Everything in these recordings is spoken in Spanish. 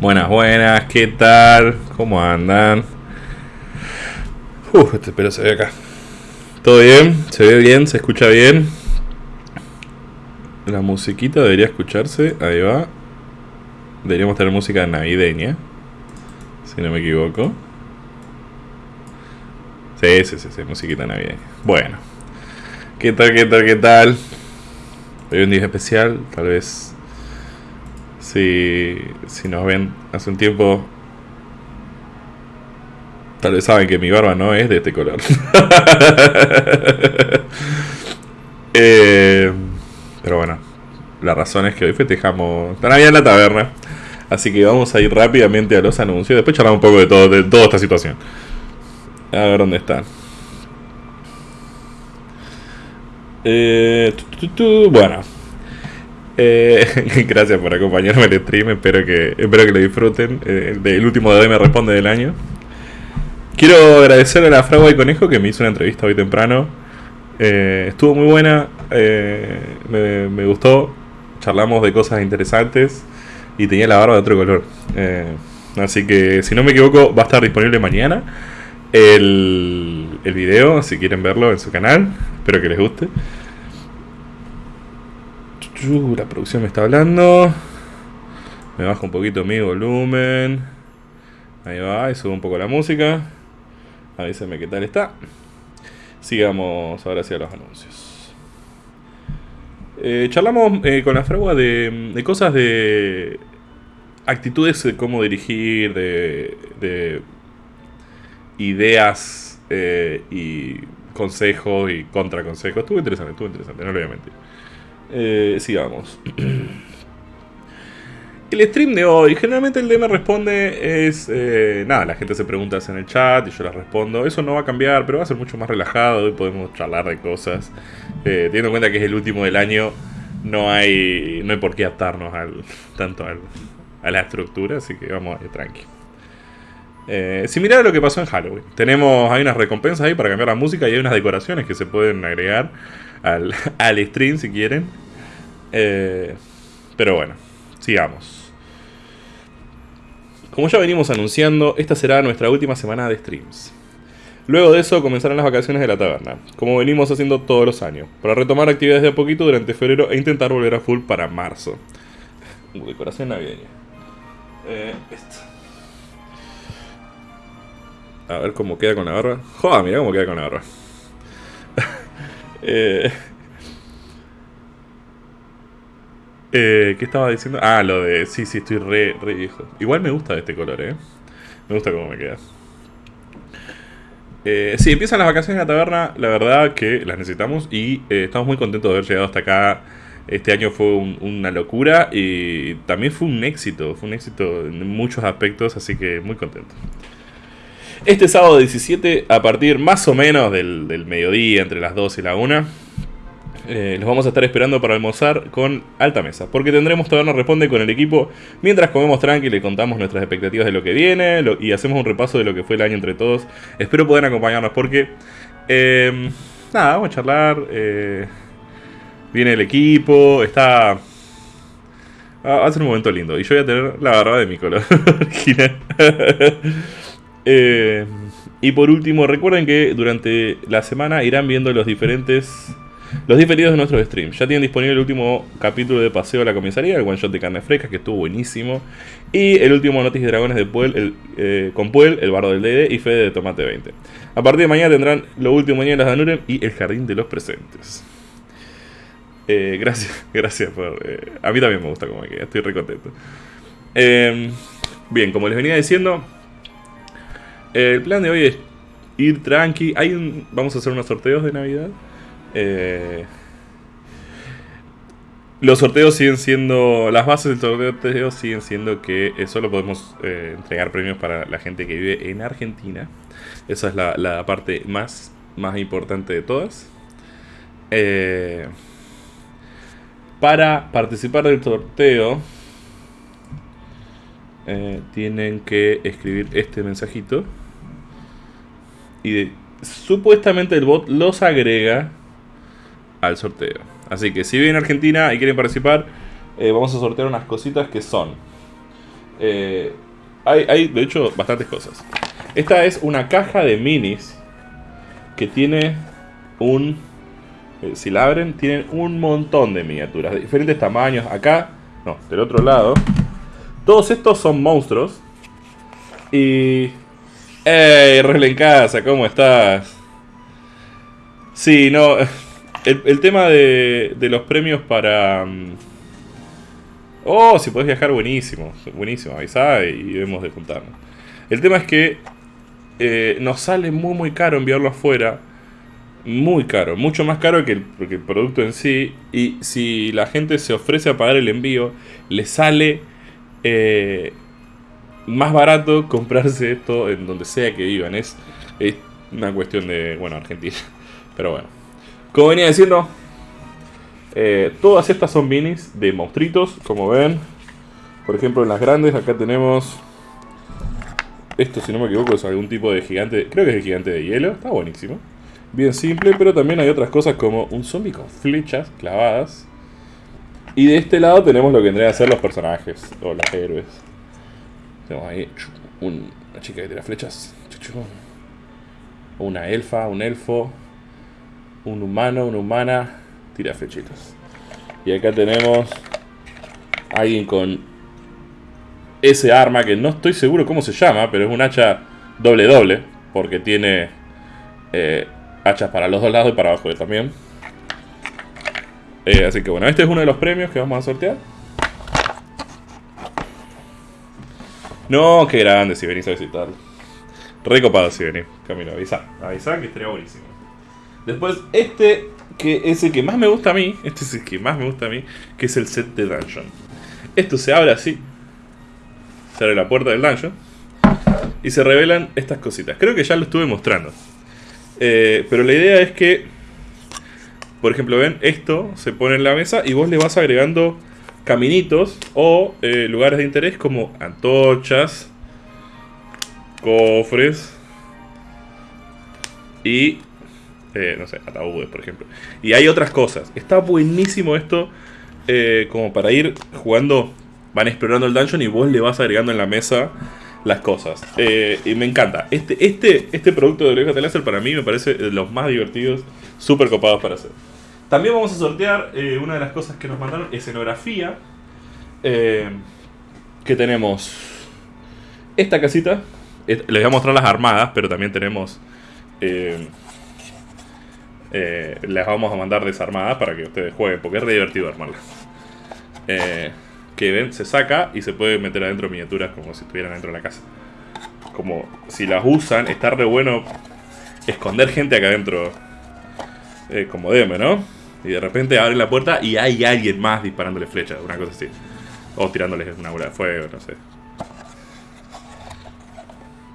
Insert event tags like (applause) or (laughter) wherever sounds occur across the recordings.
Buenas, buenas, ¿qué tal? ¿Cómo andan? Uf, este pelo se ve acá. ¿Todo bien? ¿Se ve bien? ¿Se escucha bien? La musiquita debería escucharse, ahí va. Deberíamos tener música navideña, si no me equivoco. Sí, sí, sí, sí, musiquita navideña. Bueno, ¿qué tal, qué tal, qué tal? Hoy un día especial, tal vez si, si nos ven hace un tiempo, tal vez saben que mi barba no es de este color. (laughs) eh, pero bueno, la razón es que hoy festejamos la Navidad en la taberna. Así que vamos a ir rápidamente a los anuncios. Después charlamos un poco de todo, de toda esta situación. A ver dónde están. Eh, bueno. Eh, (laughs) gracias por acompañarme en el stream. Espero que, espero que lo disfruten. Eh, el último de me responde del año. Quiero agradecer a la Fragua y Conejo que me hizo una entrevista hoy temprano. Eh, estuvo muy buena. eh, me, me gustó. Charlamos de cosas interesantes. Y tenía la barba de otro color. Así que, si no me equivoco, va a estar disponible mañana el, el video, si quieren verlo en su canal. Espero que les guste. La producción me está hablando. Me bajo un poquito mi volumen. Ahí va, y subo un poco la música. Avísenme qué tal está. Sigamos ahora hacia los anuncios. Eh, charlamos eh, con la fragua de, cosas de actitudes de cómo dirigir, de, de ideas eh, y consejos y contraconsejos. Estuvo interesante, estuvo interesante, no le voy a mentir. Eh, sigamos. (clears throat) El stream de hoy, generalmente el DM responde es... eh, nada, la gente se pregunta en el chat y yo las respondo. Eso no va a cambiar, pero va a ser mucho más relajado. Hoy podemos charlar de cosas. Eh, teniendo en cuenta que es el último del año, no hay, no hay por qué atarnos (laughs) tanto a la estructura, así que vamos a ir tranqui. Eh, similar a lo que pasó en Halloween. Tenemos, hay unas recompensas ahí para cambiar la música y hay unas decoraciones que se pueden agregar al, (laughs) al stream si quieren. Eh, pero bueno, sigamos. Como ya venimos anunciando, esta será nuestra última semana de streams. Luego de eso comenzarán las vacaciones de la taberna, como venimos haciendo todos los años, para retomar actividades de a poquito durante febrero e intentar volver a full para marzo. Uh, decoración navideña. Eh, esto. A ver cómo queda con la barba. Joder, mira cómo queda con la barba. Eh, eh, ¿Qué estaba diciendo? Ah, lo de. Sí, sí, estoy re, re viejo. Igual me gusta este color, eh. Me gusta cómo me queda. Eh, sí, empiezan las vacaciones en la taberna. La verdad que las necesitamos y eh, estamos muy contentos de haber llegado hasta acá. Este año fue un- una locura y también fue un éxito. Fue un éxito en muchos aspectos, así que muy contento. Este sábado 17, a partir más o menos del, mediodía, entre las 2 y la 1, eh, los vamos a estar esperando para almorzar con alta mesa. Porque tendremos Taberna Responde con el equipo mientras comemos tranqui y le contamos nuestras expectativas de lo que viene y hacemos un repaso de lo que fue el año entre todos. Espero puedan acompañarnos porque. eh, nada, vamos a charlar. eh, viene el equipo, está. Va va a ser un momento lindo. Y yo voy a tener la barba de mi color (laughs) original. Eh, y por último, recuerden que durante la semana irán viendo los diferentes. Los diferidos de nuestros streams. Ya tienen disponible el último capítulo de Paseo a la Comisaría, el one shot de carne fresca, que estuvo buenísimo. Y el último Noticias y Dragones de Puel, el, eh, con Puel, el bardo del DD y Fede de Tomate 20. A partir de mañana tendrán lo último de las Danurem y el Jardín de los Presentes. Eh, gracias, (laughs) gracias por. a mí también me gusta como me queda, estoy re contento. Eh, bien, como les venía diciendo, el plan de hoy es ir tranqui. Hay un, vamos a hacer unos sorteos de Navidad. Eh, los sorteos siguen siendo. Las bases del sorteo siguen siendo que eh, solo podemos eh, entregar premios para la gente que vive en Argentina. Esa es la, parte más, más importante de todas. Eh, para participar del sorteo, eh, tienen que escribir este mensajito. Y supuestamente el bot los agrega al sorteo. Así que si viven en Argentina y quieren participar, eh, vamos a sortear unas cositas que son Eh, hay, hay, de hecho, bastantes cosas. Esta es una caja de minis que tiene un... eh, si la abren, tienen un montón de miniaturas de diferentes tamaños. Acá, no, del otro lado. Todos estos son monstruos. Y... ¡Ey, Rel en casa! ¿Cómo estás? Sí, no... El, el tema de, de los premios para... mm, Oh, si podés viajar, buenísimo. Buenísimo, avisá y vemos de juntarnos. El tema es que eh, nos sale muy muy caro enviarlo afuera. Muy caro, mucho más caro que el, que el producto en sí. Y si la gente se ofrece a pagar el envío, le sale eh, más barato comprarse esto en donde sea que vivan. Es, una cuestión de, bueno, Argentina. (laughs) Pero bueno. Como venía diciendo, eh, todas estas son minis de monstruitos, como ven. Por ejemplo, en las grandes, acá tenemos. Esto, si no me equivoco, es algún tipo de gigante. Creo que es el gigante de hielo. Está buenísimo. Bien simple, pero también hay otras cosas como un zombie con flechas clavadas. Y de este lado tenemos lo que vendrían a ser los personajes o los héroes. Tenemos ahí un- una chica que tira flechas. Una elfa, un elfo. Un humano, una humana. Tira flechitas. Y acá tenemos alguien con ese arma que no estoy seguro cómo se llama, pero es un hacha doble doble. Porque tiene eh, hachas para los dos lados y para abajo también. Eh, así que bueno, este es uno de los premios que vamos a sortear. No, qué grande si venís a visitar. Recopado si venís, Camilo, avisa. Avisa que estaría buenísimo. Después, este, que es el que más me gusta a mí, este es el que más me gusta a mí, que es el set de Dungeon. Esto se abre así. Se abre la puerta del Dungeon. Y se revelan estas cositas. Creo que ya lo estuve mostrando. Eh, pero la idea es que, por ejemplo, ven, esto se pone en la mesa y vos le vas agregando caminitos o eh, lugares de interés como antorchas, cofres y, eh, no sé, ataúdes, por ejemplo. Y hay otras cosas. Está buenísimo esto eh, como para ir jugando, van explorando el dungeon y vos le vas agregando en la mesa las cosas. Y me encanta. Este, este, este producto de Oreja Láser para mí me parece de los más divertidos, súper copados para hacer. También vamos a sortear eh, una de las cosas que nos mandaron, escenografía. eh, que tenemos esta casita. Es- Les voy a mostrar las armadas, pero también tenemos... eh, eh, les vamos a mandar desarmadas para que ustedes jueguen, porque es re divertido armarlas. Que ven, se saca y se puede meter adentro miniaturas como si estuvieran dentro de la casa. Como si las usan, está re bueno esconder gente acá adentro. eh, como DM, ¿no? Y de repente abren la puerta y hay alguien más disparándole flechas, una cosa así. O tirándoles una bola de fuego, no sé.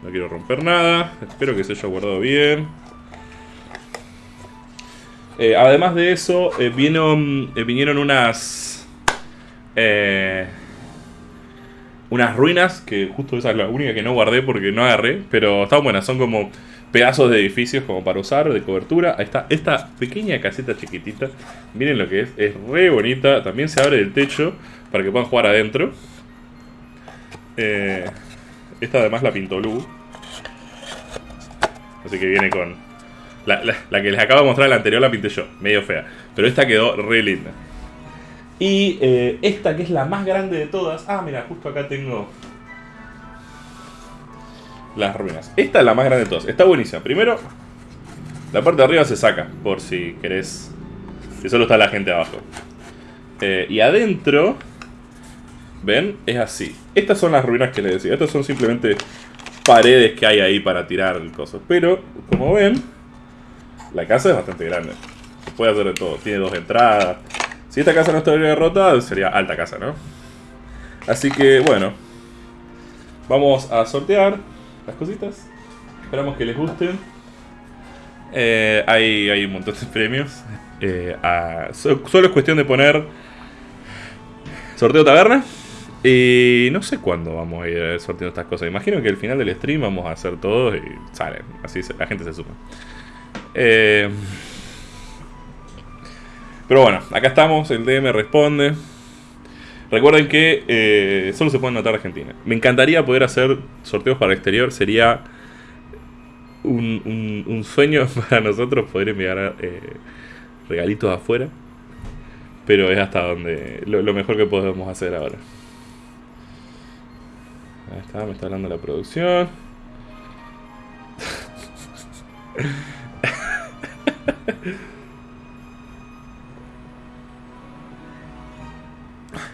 No quiero romper nada. Espero que se haya guardado bien. Eh, además de eso, eh, vinieron, eh, vinieron unas. unas ruinas, que justo esa es la única que no guardé porque no agarré, pero están buenas, son como pedazos de edificios como para usar, de cobertura. Ahí está esta pequeña caseta chiquitita, miren lo que es, es re bonita, también se abre del techo para que puedan jugar adentro. Eh, esta además la pintó Lu. Así que viene con... La, la- la que les acabo de mostrar, la anterior la pinté yo, medio fea. Pero esta quedó re linda. Y eh, esta que es la más grande de todas. Ah, mira, justo acá tengo las ruinas. Esta es la más grande de todas. Está buenísima. Primero, la parte de arriba se saca, por si querés. Si solo está la gente abajo. Eh, y adentro, ven, es así. Estas son las ruinas que les decía. Estas son simplemente paredes que hay ahí para tirar coso. Pero, como ven, la casa es bastante grande. Se puede hacer de todo. Tiene dos entradas. Si esta casa no estaría rota, sería alta casa, ¿no? Así que, bueno. Vamos a sortear las cositas. Esperamos que les gusten. Eh, hay, hay un montón de premios. Eh, solo es cuestión de poner sorteo taberna. Y no sé cuándo vamos a ir sorteando estas cosas. Imagino que al final del stream vamos a hacer todo y salen. Así se- la gente se suma. Eh, pero bueno, acá estamos. El DM responde. Recuerden que eh, solo se pueden notar Argentina. Me encantaría poder hacer sorteos para el exterior. Sería un, sueño (laughs) para nosotros poder enviar eh, regalitos afuera. Pero es hasta donde lo, lo, mejor que podemos hacer ahora. Ahí está, me está hablando la producción. (laughs)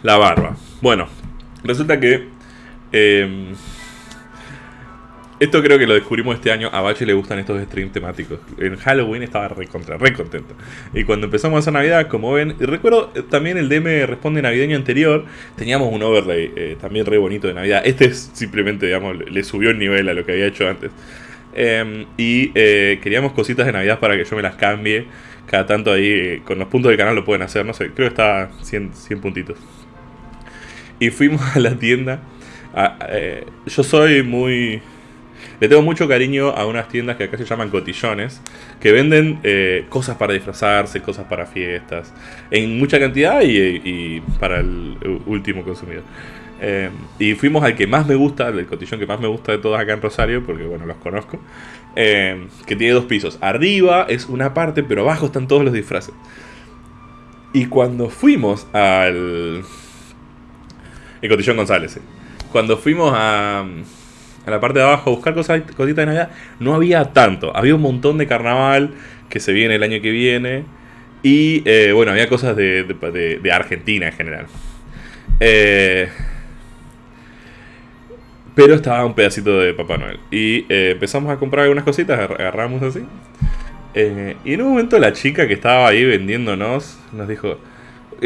La barba. Bueno, resulta que... Em, esto creo que lo descubrimos este año. A Bache le gustan estos streams temáticos. En Halloween estaba re contra, contento. Y cuando empezamos a hacer Navidad, como ven, y recuerdo eh, también el DM Responde Navideño anterior, teníamos un overlay eh, también re bonito de Navidad. Este es simplemente, digamos, le subió el nivel a lo que había hecho antes. Em, y eh, queríamos cositas de Navidad para que yo me las cambie. Cada tanto ahí, con los puntos del canal lo pueden hacer, no sé, creo que está 100, 100 puntitos. Y fuimos a la tienda. Eh, yo soy muy... Le tengo mucho cariño a unas tiendas que acá se llaman cotillones, que venden eh, cosas para disfrazarse, cosas para fiestas, en mucha cantidad y, para el último consumidor. Eh, y fuimos al que más me gusta, el cotillón que más me gusta de todos acá en Rosario, porque bueno, los conozco, que tiene dos pisos. Arriba es una parte, pero abajo están todos los disfraces. Y cuando fuimos al, el Cotillón González. Cuando fuimos a, a la parte de abajo a buscar cosas, cositas de Navidad, no había tanto. Había un montón de carnaval que se viene el año que viene. Y eh, bueno, había cosas de, de, Argentina en general. Eh, pero estaba un pedacito de Papá Noel. Y eh, empezamos a comprar algunas cositas, agarramos así. y en un momento la chica que estaba ahí vendiéndonos nos dijo,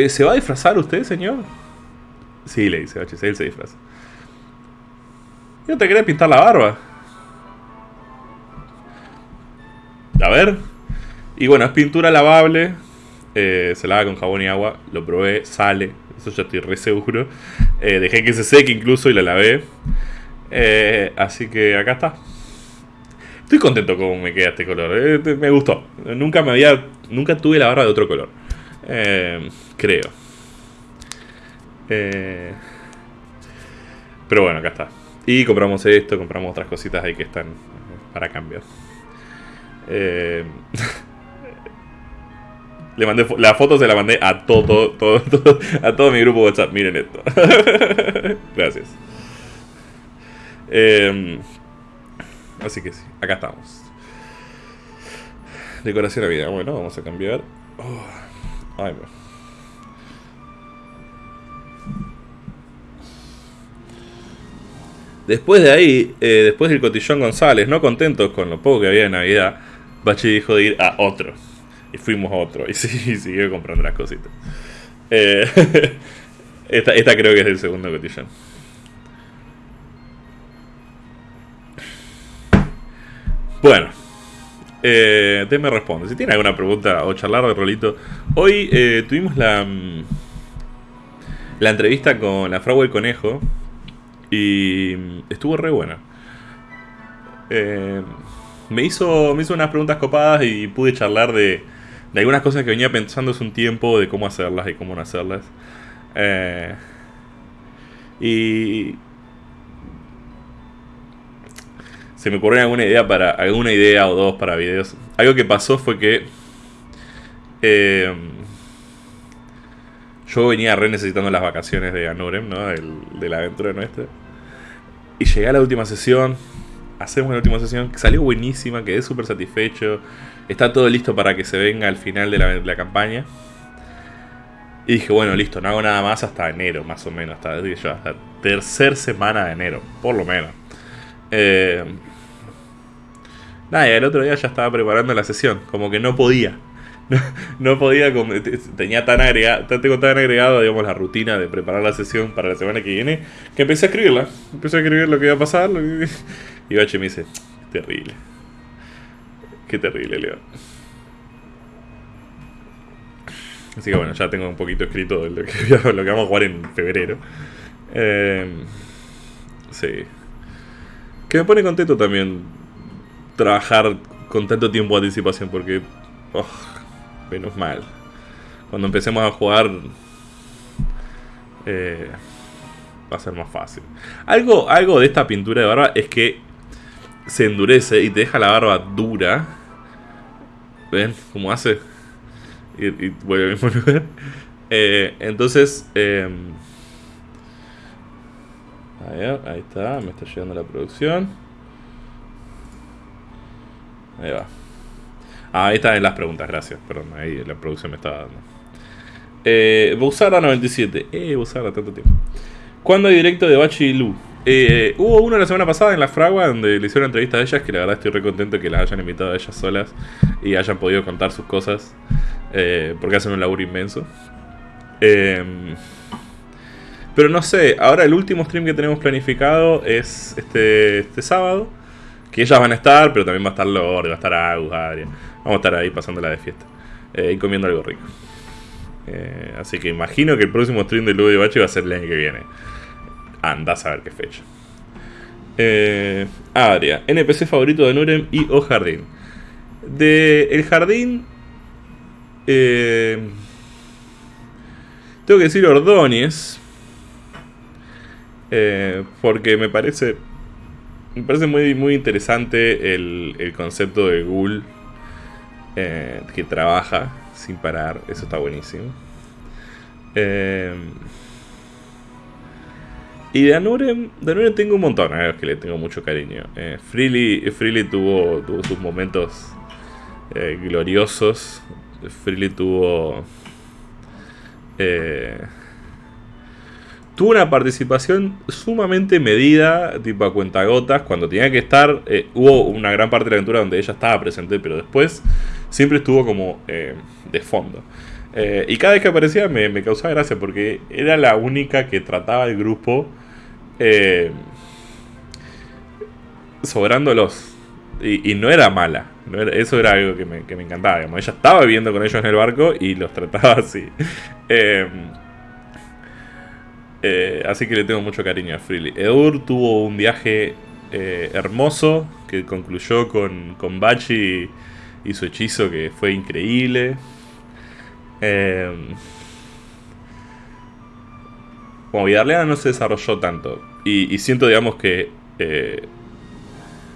¿se va a disfrazar usted, señor? Sí, le dice H, él se disfraza. ¿Y te querés pintar la barba? A ver. Y bueno, es pintura lavable. Eh, se lava con jabón y agua. Lo probé, sale. Eso ya estoy re seguro. Eh, dejé que se seque incluso y la lavé. Eh, así que acá está. Estoy contento con me queda este color. me gustó. Nunca me había. Nunca tuve la barba de otro color. creo. Eh, pero bueno, acá está. Y compramos esto, compramos otras cositas ahí que están para cambiar. Eh, (laughs) le mandé la foto se la mandé a todo, todo, a todo mi grupo WhatsApp. Miren esto. (laughs) Gracias. Eh, así que sí, acá estamos. Decoración de vida. Bueno, vamos a cambiar. Oh, ay, Después de ahí, eh, después del cotillón González, no contentos con lo poco que había de Navidad, Bachi dijo de ir a otro. Y fuimos a otro. Y (laughs) sí, siguió comprando las cositas. Eh, (laughs) esta, esta creo que es el segundo cotillón. Bueno, eh, te me responde. Si tiene alguna pregunta o charlar de rolito. Hoy eh, tuvimos la, mm, la entrevista con la Frau el Conejo, y estuvo re buena. Eh, me, hizo, me hizo unas preguntas copadas y pude charlar de, de algunas cosas que venía pensando hace un tiempo, de cómo hacerlas y cómo no hacerlas. Eh, y se me ocurrió alguna idea para alguna idea o dos para videos. Algo que pasó fue que eh, yo venía re necesitando las vacaciones de Anorem, ¿no? de la aventura nuestra. Y llegué a la última sesión. Hacemos la última sesión, salió buenísima, quedé súper satisfecho. Está todo listo para que se venga al final de la, campaña. Y dije, bueno, listo, no hago nada más hasta enero, más o menos. Hasta, hasta tercer semana de enero, por lo menos. Eh, nada, y el otro día ya estaba preparando la sesión, como que no podía. (laughs) no, podía, tenía tan agregado, tengo tan agregado, digamos, la rutina de preparar la sesión para la semana que viene, que empecé a escribirla. Empecé a escribir lo que iba a pasar. (laughs) Y Bache me dice, terrible. Qué terrible, Leo. Así que bueno, ya tengo un poquito escrito de lo que, (laughs) lo que vamos a jugar en febrero. Eh, sí. Que me pone contento también trabajar con tanto tiempo de anticipación, porque... Oh, menos mal. Cuando empecemos a jugar, eh, va a ser más fácil. Algo, algo de esta pintura de barba es que se endurece y te deja la barba dura. ¿Ven cómo hace? Y, vuelve al mismo (laughs) lugar. Eh, entonces, eh, ahí está, me está llegando la producción. Ahí va. Ah, ahí están las preguntas, gracias. Perdón, ahí la producción me estaba dando. Eh, Busara 97. Eh, Busara, tanto tiempo. ¿Cuándo hay directo de Bachi y Lu? Eh, hubo uno la semana pasada en La Fragua donde le hicieron entrevista a ellas, que la verdad estoy re contento que las hayan invitado a ellas solas y hayan podido contar sus cosas, eh, porque hacen un laburo inmenso. Em, pero no sé, ahora el último stream que tenemos planificado es este, este sábado, que ellas van a estar, pero también va a estar Lord, va a estar Agus, Adria. Vamos a estar ahí pasándola de fiesta eh, y comiendo algo rico. así que imagino que el próximo stream de Ludo de Bachi va a ser el año que viene. Andás a ver qué fecha. Eh, Adria, NPC favorito de Nurem y O Jardín. De El Jardín. Eh, tengo que decir Ordóñez. Eh, porque me parece. Me parece muy, muy interesante el, el concepto de Ghoul. Eh, que trabaja sin parar. Eso está buenísimo. Eh, y de Anurem, de tengo un montón a los que le tengo mucho cariño. Eh, Freely, Freely tuvo, tuvo sus momentos eh, gloriosos. Freely tuvo... Eh, tuvo una participación sumamente medida, tipo a cuentagotas, cuando tenía que estar. Eh, hubo una gran parte de la aventura donde ella estaba presente, pero después siempre estuvo como de fondo. y cada vez que aparecía me, me, causaba gracia porque era la única que trataba el grupo eh, sobrándolos. Y, no era mala. eso era algo que me, encantaba. Ella estaba viviendo con ellos en el barco y los trataba así. (laughs) Eh, así que le tengo mucho cariño a Freely. Edur tuvo un viaje eh, hermoso que concluyó con, con Bachi y, su hechizo que fue increíble. Eh, como Vidarleana no se desarrolló tanto. Y, siento, digamos, que eh,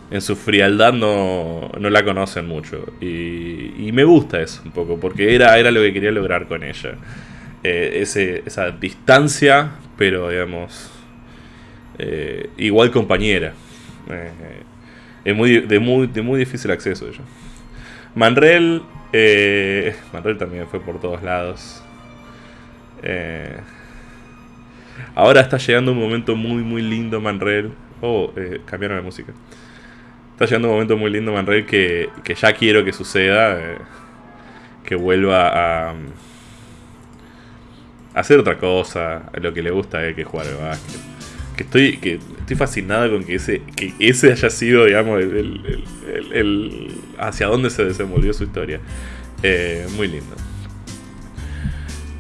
en su frialdad no, no la conocen mucho. Y, me gusta eso un poco, porque era, era lo que quería lograr con ella. Eh, ese, esa distancia, pero digamos, eh, igual compañera. es muy, de, muy, de muy difícil acceso ella. Manrel, Manrel también fue por todos lados. Eh, Ahora está llegando un momento muy, muy lindo, Manrel. Oh, eh, cambiaron la música. Está llegando un momento muy lindo, Manrel, que, que ya quiero que suceda. Eh, que vuelva a, hacer otra cosa. Lo que le gusta es que jugar al básquet. Que estoy, que estoy fascinado con que ese, que ese haya sido, digamos, el, el, hacia dónde se desenvolvió su historia. Eh, muy lindo.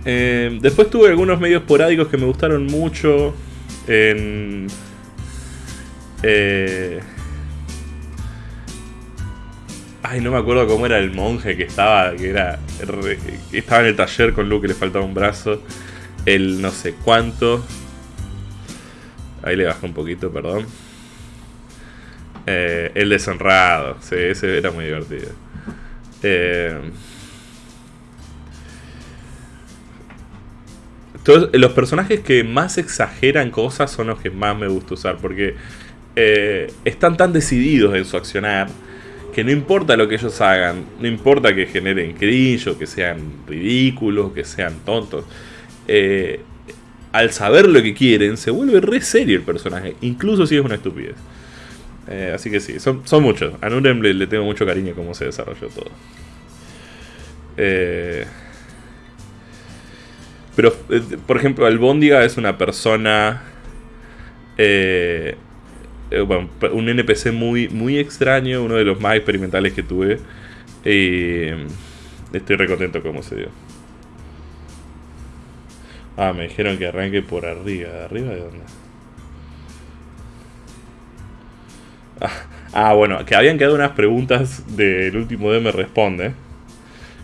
Eh, después tuve algunos medios esporádicos que me gustaron mucho. En, eh, ay, no me acuerdo cómo era el monje que estaba, que era, estaba en el taller con Luke que le faltaba un brazo. El no sé cuánto. Ahí le bajé un poquito, perdón. Eh, el deshonrado, sí, ese era muy divertido. Eh, los personajes que más exageran cosas son los que más me gusta usar, porque eh, están tan decididos en su accionar que no importa lo que ellos hagan, no importa que generen cringe que sean ridículos, que sean tontos. Eh, al saber lo que quieren, se vuelve re serio el personaje, incluso si es una estupidez. Eh, así que sí, son, muchos. A Nurem le, tengo mucho cariño cómo se desarrolló todo. Eh, pero, por ejemplo, Albóndiga es una persona. Bueno, un NPC muy, muy extraño, uno de los más experimentales que tuve. Y estoy recontento cómo se dio. Ah, me dijeron que arranque por arriba. ¿De arriba de dónde? Ah, ah, bueno, que habían quedado unas preguntas del último D me responde.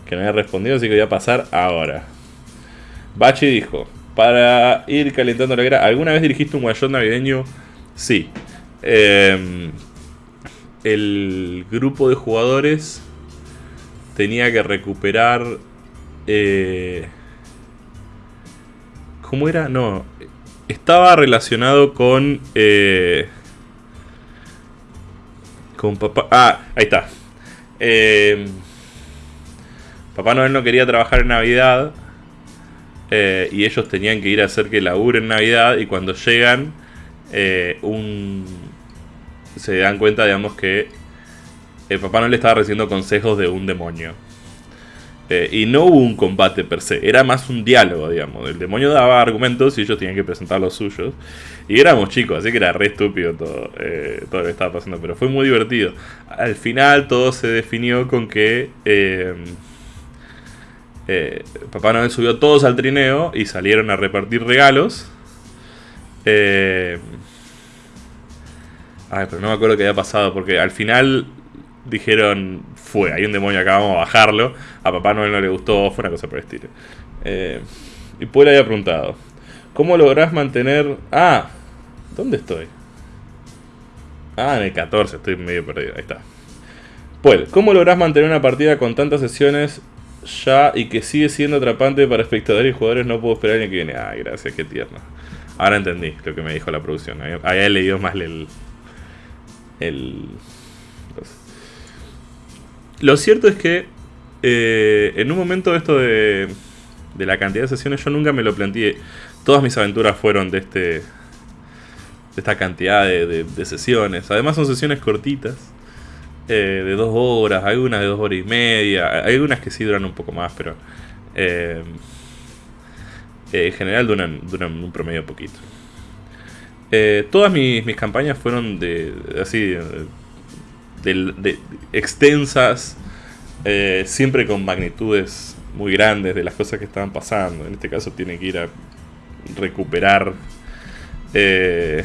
Que no había respondido, así que voy a pasar ahora. Bachi dijo, para ir calentando la guerra, ¿alguna vez dirigiste un shot navideño? Sí. Em, el grupo de jugadores tenía que recuperar... Eh, ¿Cómo era? No. Estaba relacionado con... Eh, con papá... Ah, ahí está. Eh, papá Noel no quería trabajar en Navidad. Eh, y ellos tenían que ir a hacer que labure en Navidad. Y cuando llegan, un, se dan cuenta, digamos, que el Papá Noel estaba recibiendo consejos de un demonio. Eh, y no hubo un combate per se, era más un diálogo, digamos. El demonio daba argumentos y ellos tenían que presentar los suyos. Y éramos chicos, así que era re estúpido todo, eh, todo lo que estaba pasando, pero fue muy divertido. Al final todo se definió con que eh, Papá Noel subió todos al trineo y salieron a repartir regalos. Ay, pero no me acuerdo qué había pasado, porque al final dijeron, fue, hay un demonio acá, vamos a bajarlo. A Papá Noel no le gustó, fue una cosa por el estilo. Eh, y Puel había preguntado, ¿cómo lográs mantener... Ah, ¿dónde estoy? Ah, en el 14, estoy medio perdido, ahí está. Puel, ¿cómo lográs mantener una partida con tantas sesiones ya y que sigue siendo atrapante para espectadores y jugadores? No puedo esperar ni que viene. Ah, gracias, qué tierno. Ahora entendí lo que me dijo la producción. Había leído más el... el lo cierto es que eh, en un momento esto de, de la cantidad de sesiones yo nunca me lo planteé. Todas mis aventuras fueron de este de esta cantidad de, sesiones. Además son sesiones cortitas, eh, de dos horas, algunas de dos horas y media, algunas que sí duran un poco más, pero eh, en general duran, duran un promedio poquito. todas mis, mis, campañas fueron de así de, extensas, eh, siempre con magnitudes muy grandes de las cosas que estaban pasando. En este caso tiene que ir a recuperar eh,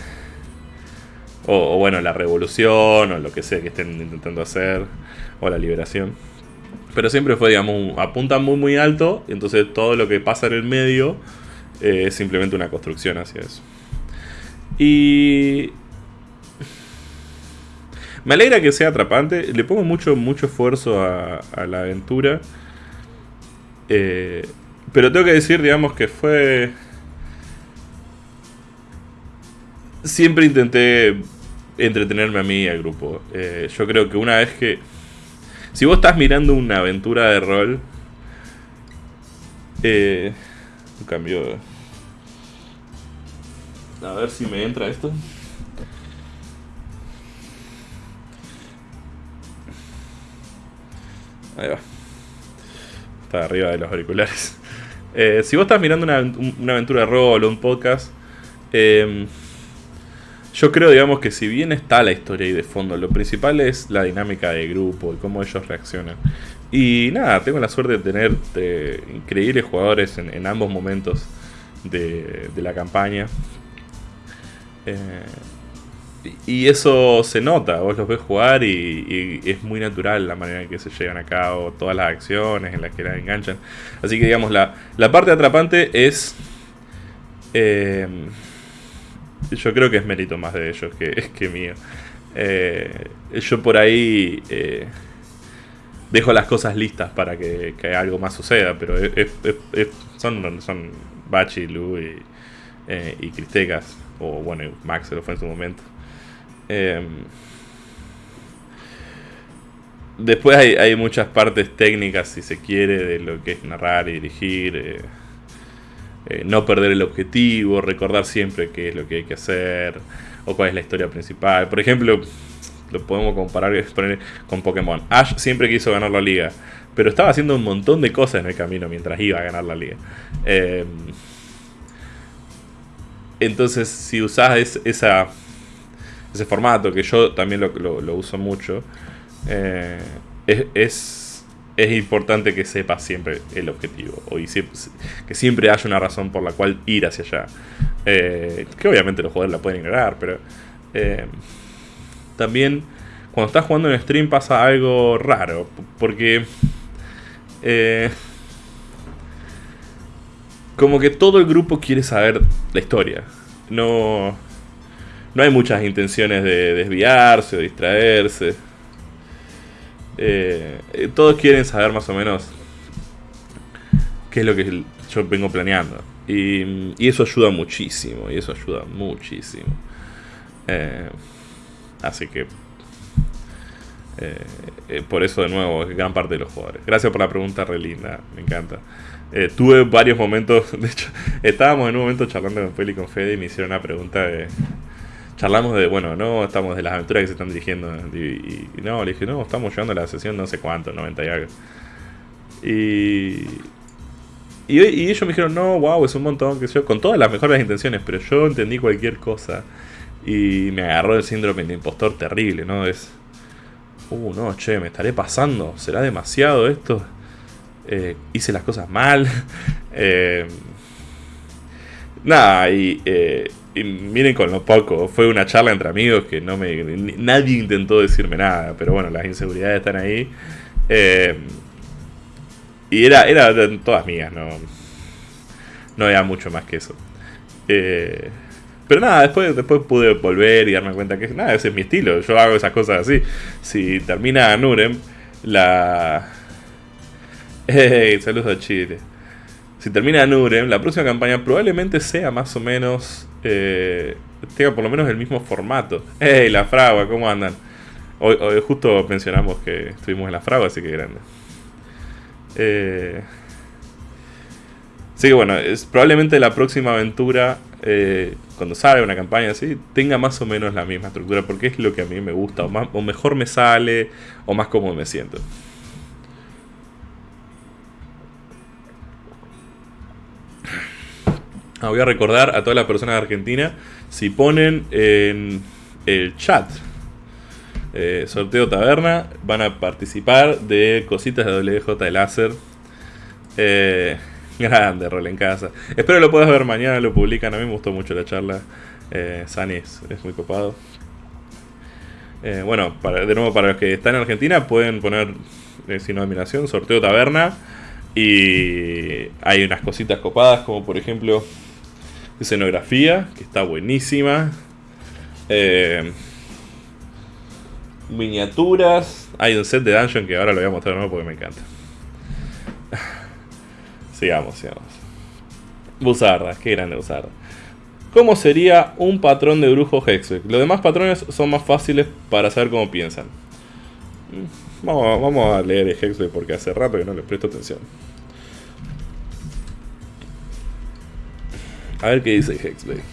o, bueno, la revolución o lo que sea que estén intentando hacer o la liberación. Pero siempre fue, digamos, apunta muy muy alto, y entonces todo lo que pasa en el medio eh, es simplemente una construcción hacia eso. Y me alegra que sea atrapante. Le pongo mucho, mucho esfuerzo a, la aventura. Eh, pero tengo que decir, digamos, que fue... Siempre intenté entretenerme a mí y al grupo. Eh, yo creo que una vez que... Si vos estás mirando una aventura de rol... Eh, cambio... A ver si me entra esto. Ahí va. Está arriba de los auriculares. Eh, si vos estás mirando una, aventura de rol o un podcast, em, yo creo, digamos, que si bien está la historia ahí de fondo, lo principal es la dinámica de grupo y cómo ellos reaccionan. Y nada, tengo la suerte de tener increíbles jugadores en, ambos momentos de, de la campaña. Eh, y eso se nota, vos los ves jugar y, es muy natural la manera en que se llevan a cabo todas las acciones en las que las enganchan. Así que digamos, la, la parte atrapante es... Eh, yo creo que es mérito más de ellos que, (laughs) que mío. Eh, yo por ahí eh, dejo las cosas listas para que, algo más suceda, pero son, son Bachi, Lu y, y Cristecas, o bueno, Max se lo fue en su momento. Em, después hay, muchas partes técnicas, si se quiere, de lo que es narrar y dirigir. Eh, eh, no perder el objetivo, recordar siempre qué es lo que hay que hacer o cuál es la historia principal. Por ejemplo, lo podemos comparar con Pokémon. Ash siempre quiso ganar la liga, pero estaba haciendo un montón de cosas en el camino mientras iba a ganar la liga. Em, entonces, si usás esa ese formato, que yo también lo, uso mucho, eh, es, es, importante que sepas siempre el objetivo, o que siempre haya una razón por la cual ir hacia allá. Eh, que obviamente los jugadores la pueden ignorar, pero eh, también cuando estás jugando en stream pasa algo raro, porque... como que todo el grupo quiere saber la historia. No, no hay muchas intenciones de desviarse o distraerse. Eh, eh, todos quieren saber más o menos qué es lo que yo vengo planeando. Y, eso ayuda muchísimo. Y eso ayuda muchísimo. Eh, así que... por eso de nuevo, gran parte de los jugadores. Gracias por la pregunta, re linda. Me encanta. tuve varios momentos. (laughs) De hecho, estábamos en un momento charlando con Feli y con Fede y me hicieron una pregunta de charlamos de, bueno, no, estamos de las aventuras que se están dirigiendo. Y, no, le dije, no, estamos llegando a la sesión no sé cuánto, 90 y algo. Y, y, ellos me dijeron, no, wow, es un montón, que yo, con todas las mejores intenciones, pero yo entendí cualquier cosa. Y me agarró el síndrome de impostor terrible, ¿no? Es, uh, no, che, me estaré pasando, será demasiado esto. Eh, hice las cosas mal. (laughs) eh, nada, y eh, y miren con lo poco, fue una charla entre amigos que no me nadie intentó decirme nada, pero bueno, las inseguridades están ahí. Eh, y era, era todas mías, no, no había mucho más que eso. Eh, pero nada, después, después pude volver y darme cuenta que nada, ese es mi estilo, yo hago esas cosas así. Si termina Nurem, la... Hey, (laughs) saludos a Chile. Si termina Nurem, la próxima campaña probablemente sea más o menos eh, tenga por lo menos el mismo formato. ¡Ey, la fragua! ¿Cómo andan? Hoy, justo mencionamos que estuvimos en la fragua, así que grande. Eh, así que bueno, probablemente la próxima aventura, eh, cuando salga una campaña así, tenga más o menos la misma estructura, porque es lo que a mí me gusta, o, más, o mejor me sale, o más cómodo me siento. Ah, voy a recordar a todas las personas de Argentina, si ponen en el chat eh, sorteo taberna, van a participar de cositas de WJ de láser. Eh, (laughs) grande, rol en casa. Espero lo puedas ver mañana, lo publican. A mí me gustó mucho la charla. Eh, es, muy copado. Eh, bueno, de nuevo, para los que están en Argentina, pueden poner sin admiración sorteo taberna. Y hay unas cositas copadas, como por ejemplo escenografía, que está buenísima. Eh, miniaturas. Hay un set de dungeon que ahora lo voy a mostrar nuevo porque me encanta. (laughs) sigamos, sigamos. Buzarda, qué grande Buzarda. ¿Cómo sería un patrón de brujo Hexbeck? Los demás patrones son más fáciles para saber cómo piensan. Mm, vamos, vamos a leer Hexbeck porque hace rato que no le presto atención. A ver qué dice Hexblade.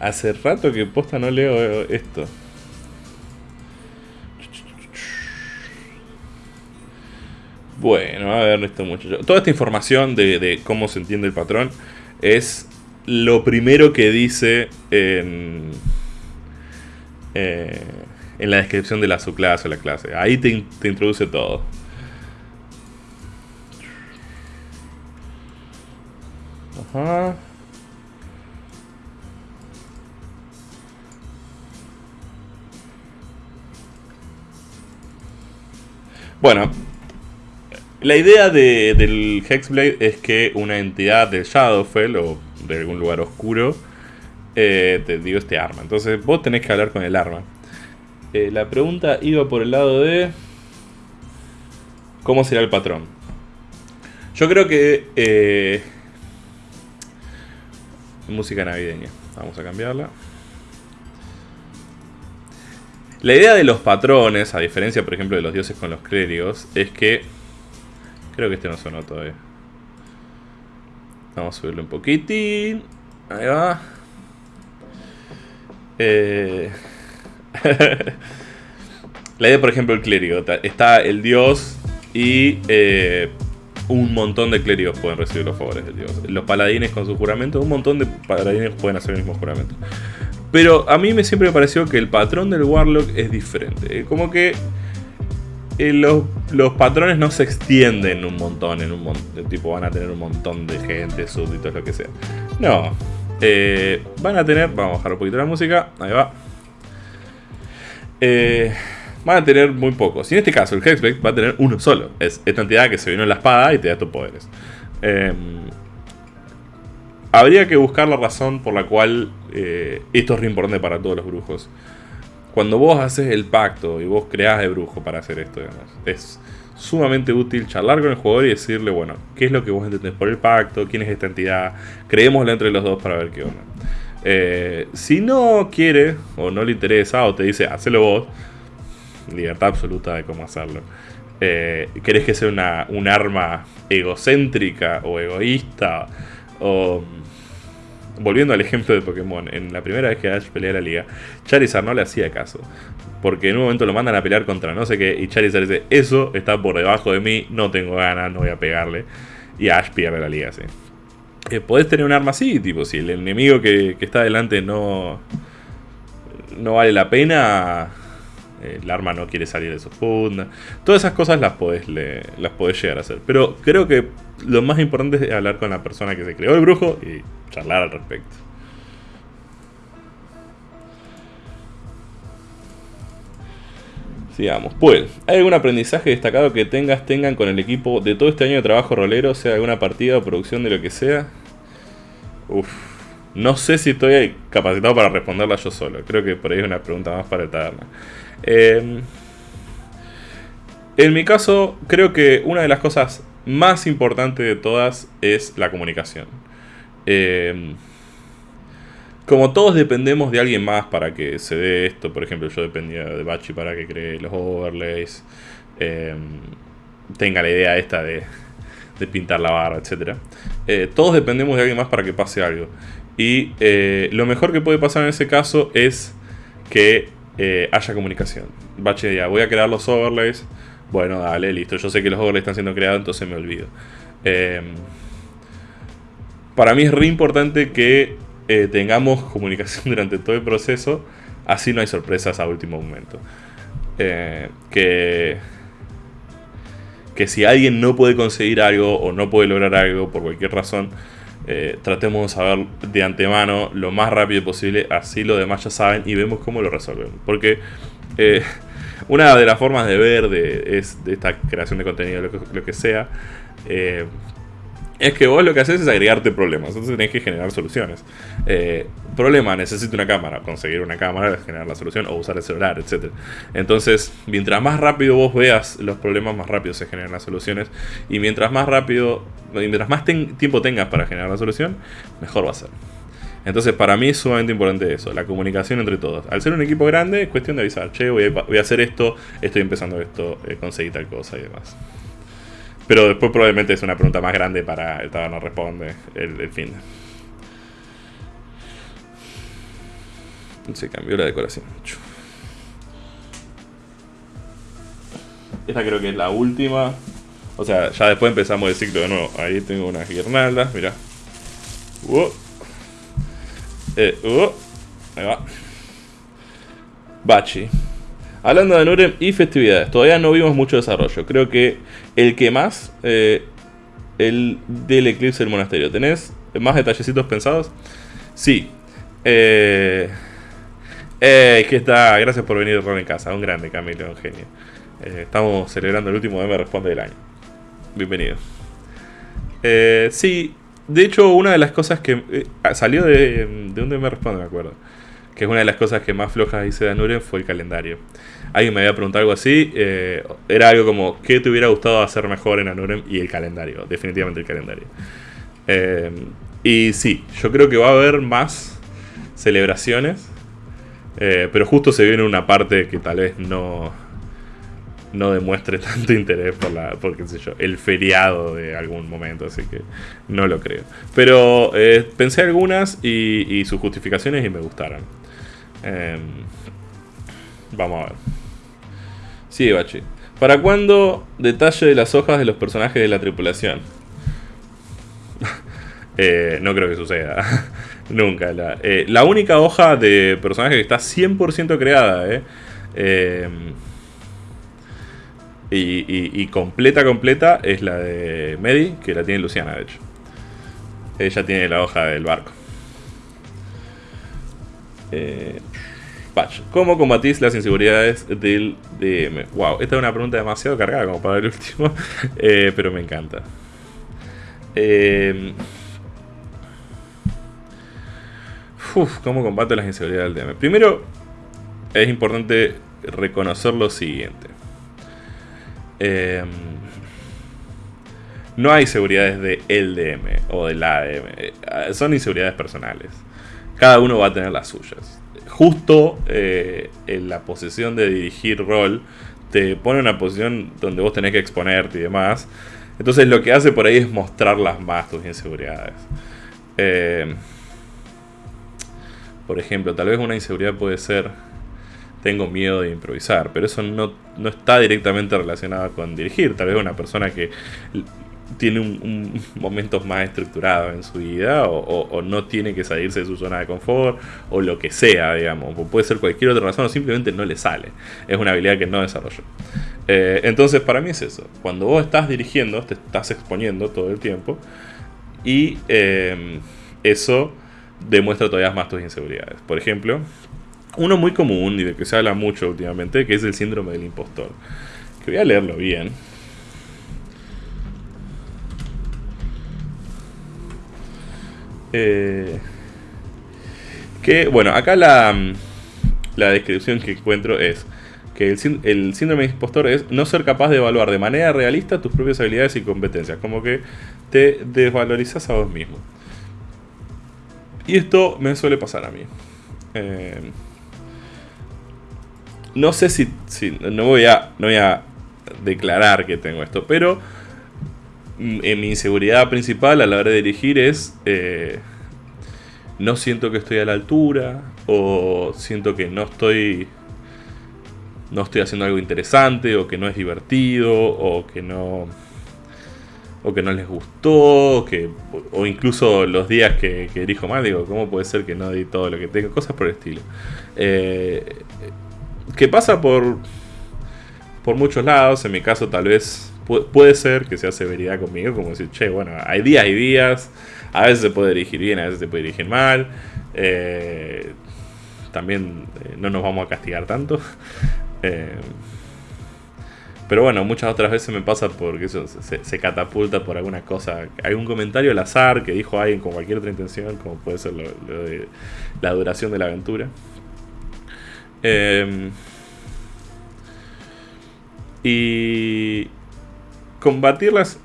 Hace rato que posta no leo esto. Bueno, a ver esto muchacho. Toda esta información de, cómo se entiende el patrón es lo primero que dice en, eh, en la descripción de la subclase o la clase. Ahí te introduce todo. Bueno, la idea del Hexblade es que una entidad del Shadowfell o de algún lugar oscuro eh, te dio este arma. Entonces vos tenés que hablar con el arma. Eh, la pregunta iba por el lado de cómo será el patrón. Yo creo que eh, música navideña. Vamos a cambiarla. La idea de los patrones, a diferencia por ejemplo de los dioses con los clérigos, es que... Creo que este no sonó todavía. Vamos a subirlo un poquitín. Ahí va. Eh... (laughs) La idea, por ejemplo, el clérigo. Está el dios y eh, un montón de clérigos pueden recibir los favores de Dios. Los paladines con su juramento, un montón de paladines pueden hacer el mismo juramento. Pero a mí me siempre me pareció que el patrón del Warlock es diferente. Eh, como que eh, los, patrones no se extienden un montón en un montón. Tipo, van a tener un montón de gente, súbditos, lo que sea. No. Eh, van a tener. Vamos a bajar un poquito la música. Ahí va. Eh van a tener muy pocos. Y en este caso, el Hexbeck va a tener uno solo. Es esta entidad que se vino en la espada y te da tus poderes. Em, habría que buscar la razón por la cual eh, esto es re importante para todos los brujos. Cuando vos haces el pacto y vos creás de brujo para hacer esto, es sumamente útil charlar con el jugador y decirle, bueno, ¿qué es lo que vos entendés por el pacto? ¿Quién es esta entidad? Creémoslo entre los dos para ver qué onda. Eh, si no quiere o no le interesa o te dice, hacelo vos, libertad absoluta de cómo hacerlo. Eh, ¿Querés que sea una, un arma egocéntrica o egoísta? O volviendo al ejemplo de Pokémon, en la primera vez que Ash pelea la liga, Charizard no le hacía caso. Porque en un momento lo mandan a pelear contra no sé qué, y Charizard dice, eso está por debajo de mí, no tengo ganas, no voy a pegarle. Y Ash pierde la liga, sí. Eh, podés tener un arma así, tipo, si el enemigo que, que está delante no, no vale la pena, el arma no quiere salir de su funda. Todas esas cosas las podés, las podés llegar a hacer. Pero creo que lo más importante es hablar con la persona que se creó el brujo y charlar al respecto. Sigamos. Pues, ¿hay algún aprendizaje destacado que tengas, tengan con el equipo de todo este año de trabajo rolero, sea alguna partida o producción de lo que sea? Uf. No sé si estoy capacitado para responderla yo solo. Creo que por ahí es una pregunta más para el taberna. Em, en mi caso, creo que una de las cosas más importantes de todas es la comunicación. Em, como todos dependemos de alguien más para que se dé esto, por ejemplo, yo dependía de Bachi para que cree los overlays, em, tenga la idea esta de, pintar la barra, etc. Eh, todos dependemos de alguien más para que pase algo. Y eh, lo mejor que puede pasar en ese caso es que eh, haya comunicación. Bache voy a crear los overlays. Bueno, dale, listo. Yo sé que los overlays están siendo creados, entonces me olvido. Em, para mí es re importante que eh, tengamos comunicación (laughs) durante todo el proceso. Así no hay sorpresas a último momento. Eh, que, que si alguien no puede conseguir algo o no puede lograr algo por cualquier razón, eh, tratemos de saber de antemano lo más rápido posible, así los demás ya saben y vemos cómo lo resolvemos. Porque eh, (laughs) una de las formas de ver de esta creación de contenido, lo que, sea, eh, es que vos lo que haces es agregarte problemas, entonces tenés que generar soluciones. Eh, problema, necesito una cámara, conseguir una cámara, generar la solución o usar el celular, etc. Entonces, mientras más rápido vos veas los problemas, más rápido se generan las soluciones. Y mientras más rápido, mientras más tiempo tengas para generar la solución, mejor va a ser. Entonces, para mí es sumamente importante eso, la comunicación entre todos. Al ser un equipo grande, es cuestión de avisar, che, voy a, hacer esto, estoy empezando esto, eh, conseguí tal cosa y demás. Pero después probablemente es una pregunta más grande para el no responde el, fin. Se cambió la decoración. Esta creo que es la última. O sea, ya después empezamos el ciclo de nuevo. Ahí tengo unas guirnaldas, mira. Uh. Eh, uh. Ahí va. Bachi. Hablando de Nurem y festividades, todavía no vimos mucho desarrollo. Creo que el que más, eh, el del eclipse del monasterio. ¿Tenés más detallecitos pensados? Sí. Eh, eh, está. Gracias por venir a en casa. Un grande, Camilo, un genio. Eh, estamos celebrando el último Me Responde del año. Bienvenido. sí, de hecho, una de las cosas que salió de, de un Me Responde, me acuerdo que es una de las cosas que más flojas hice de Anuren, fue el calendario. Alguien me había preguntado algo así, eh, era algo como, ¿qué te hubiera gustado hacer mejor en Anuren? Y el calendario, definitivamente el calendario. Eh, y sí, yo creo que va a haber más celebraciones, eh, pero justo se viene una parte que tal vez no, no demuestre tanto interés por la por qué sé yo, el feriado de algún momento, así que no lo creo. Pero pensé algunas y, y, sus justificaciones y me gustaron. Em, vamos a ver. Sigue Bachi. ¿Para cuándo detalle de las hojas de los personajes de la tripulación? (laughs) Eh, no creo que suceda. (laughs) Nunca. Eh, la, única hoja de personaje que está 100% creada, eh, em, y, completa, completa, es la de Medi, que la tiene Luciana, de hecho. Ella tiene la hoja del barco. Eh, Patch. ¿Cómo combatís las inseguridades del DM? Wow, esta es una pregunta demasiado cargada como para el último, (laughs) eh, pero me encanta. Eh, uf, ¿cómo combate las inseguridades del DM? Primero, es importante reconocer lo siguiente. Em, no hay seguridades de el DM o del ADM. Eh, son inseguridades personales. Cada uno va a tener las suyas. Justo eh, en la posición de dirigir rol te pone una posición donde vos tenés que exponerte y demás. Entonces lo que hace por ahí es mostrarlas más tus inseguridades. Em, por ejemplo, tal vez una inseguridad puede ser tengo miedo de improvisar, pero eso no, está directamente relacionado con dirigir. Tal vez una persona que tiene un, (laughs) momento más estructurado en su vida o, no tiene que salirse de su zona de confort o lo que sea, digamos. puede ser cualquier otra razón o simplemente no le sale. Es una habilidad que no desarrolló. Eh, entonces, para mí es eso. Cuando vos estás dirigiendo, te estás exponiendo todo el tiempo y eh, eso demuestra todavía más tus inseguridades. Por ejemplo, uno muy común y de que se habla mucho últimamente, que es el síndrome del impostor. Que voy a leerlo bien. Eh, que, bueno, acá la, la descripción que encuentro es que el, síndrome del impostor es no ser capaz de evaluar de manera realista tus propias habilidades y competencias. Como que te desvalorizas a vos mismo. Y esto me suele pasar a mí. Eh, no sé si, no, voy a, no voy a declarar que tengo esto, pero mm, en mi inseguridad principal a la hora de dirigir es eh, no siento que estoy a la altura o siento que no estoy no estoy haciendo algo interesante o que no es divertido o que no o que no les gustó, que, o incluso los días que, que dirijo mal, digo, ¿cómo puede ser que no di todo lo que tengo? Cosas por el estilo. Eh, que pasa por, por muchos lados, en mi caso tal vez puede ser que sea severidad conmigo, como decir, che, bueno, hay días y días, a veces se puede dirigir bien, a veces se puede dirigir mal, eh, también eh, no nos vamos a castigar tanto. (laughs) Pero bueno, muchas otras veces me pasa porque eso se, catapulta por alguna cosa, algún comentario al azar que dijo alguien con cualquier otra intención, como puede ser lo, de la duración de la aventura. Em, y combatirlas,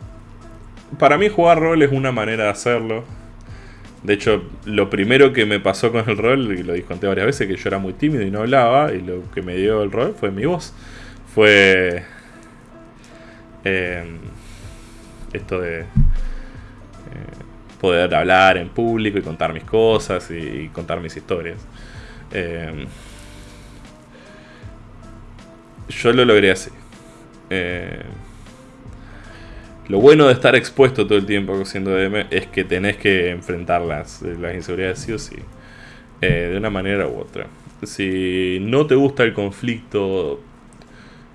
para mí jugar rol es una manera de hacerlo. De hecho, lo primero que me pasó con el rol, y lo disconté varias veces, que yo era muy tímido y no hablaba, y lo que me dio el rol fue mi voz. Fue Em, esto de eh, poder hablar en público y contar mis cosas y, contar mis historias. Em, yo lo logré así. Em, lo bueno de estar expuesto todo el tiempo siendo DM es que tenés que enfrentar las, las inseguridades sí o sí. Eh, de una manera u otra. Si no te gusta el conflicto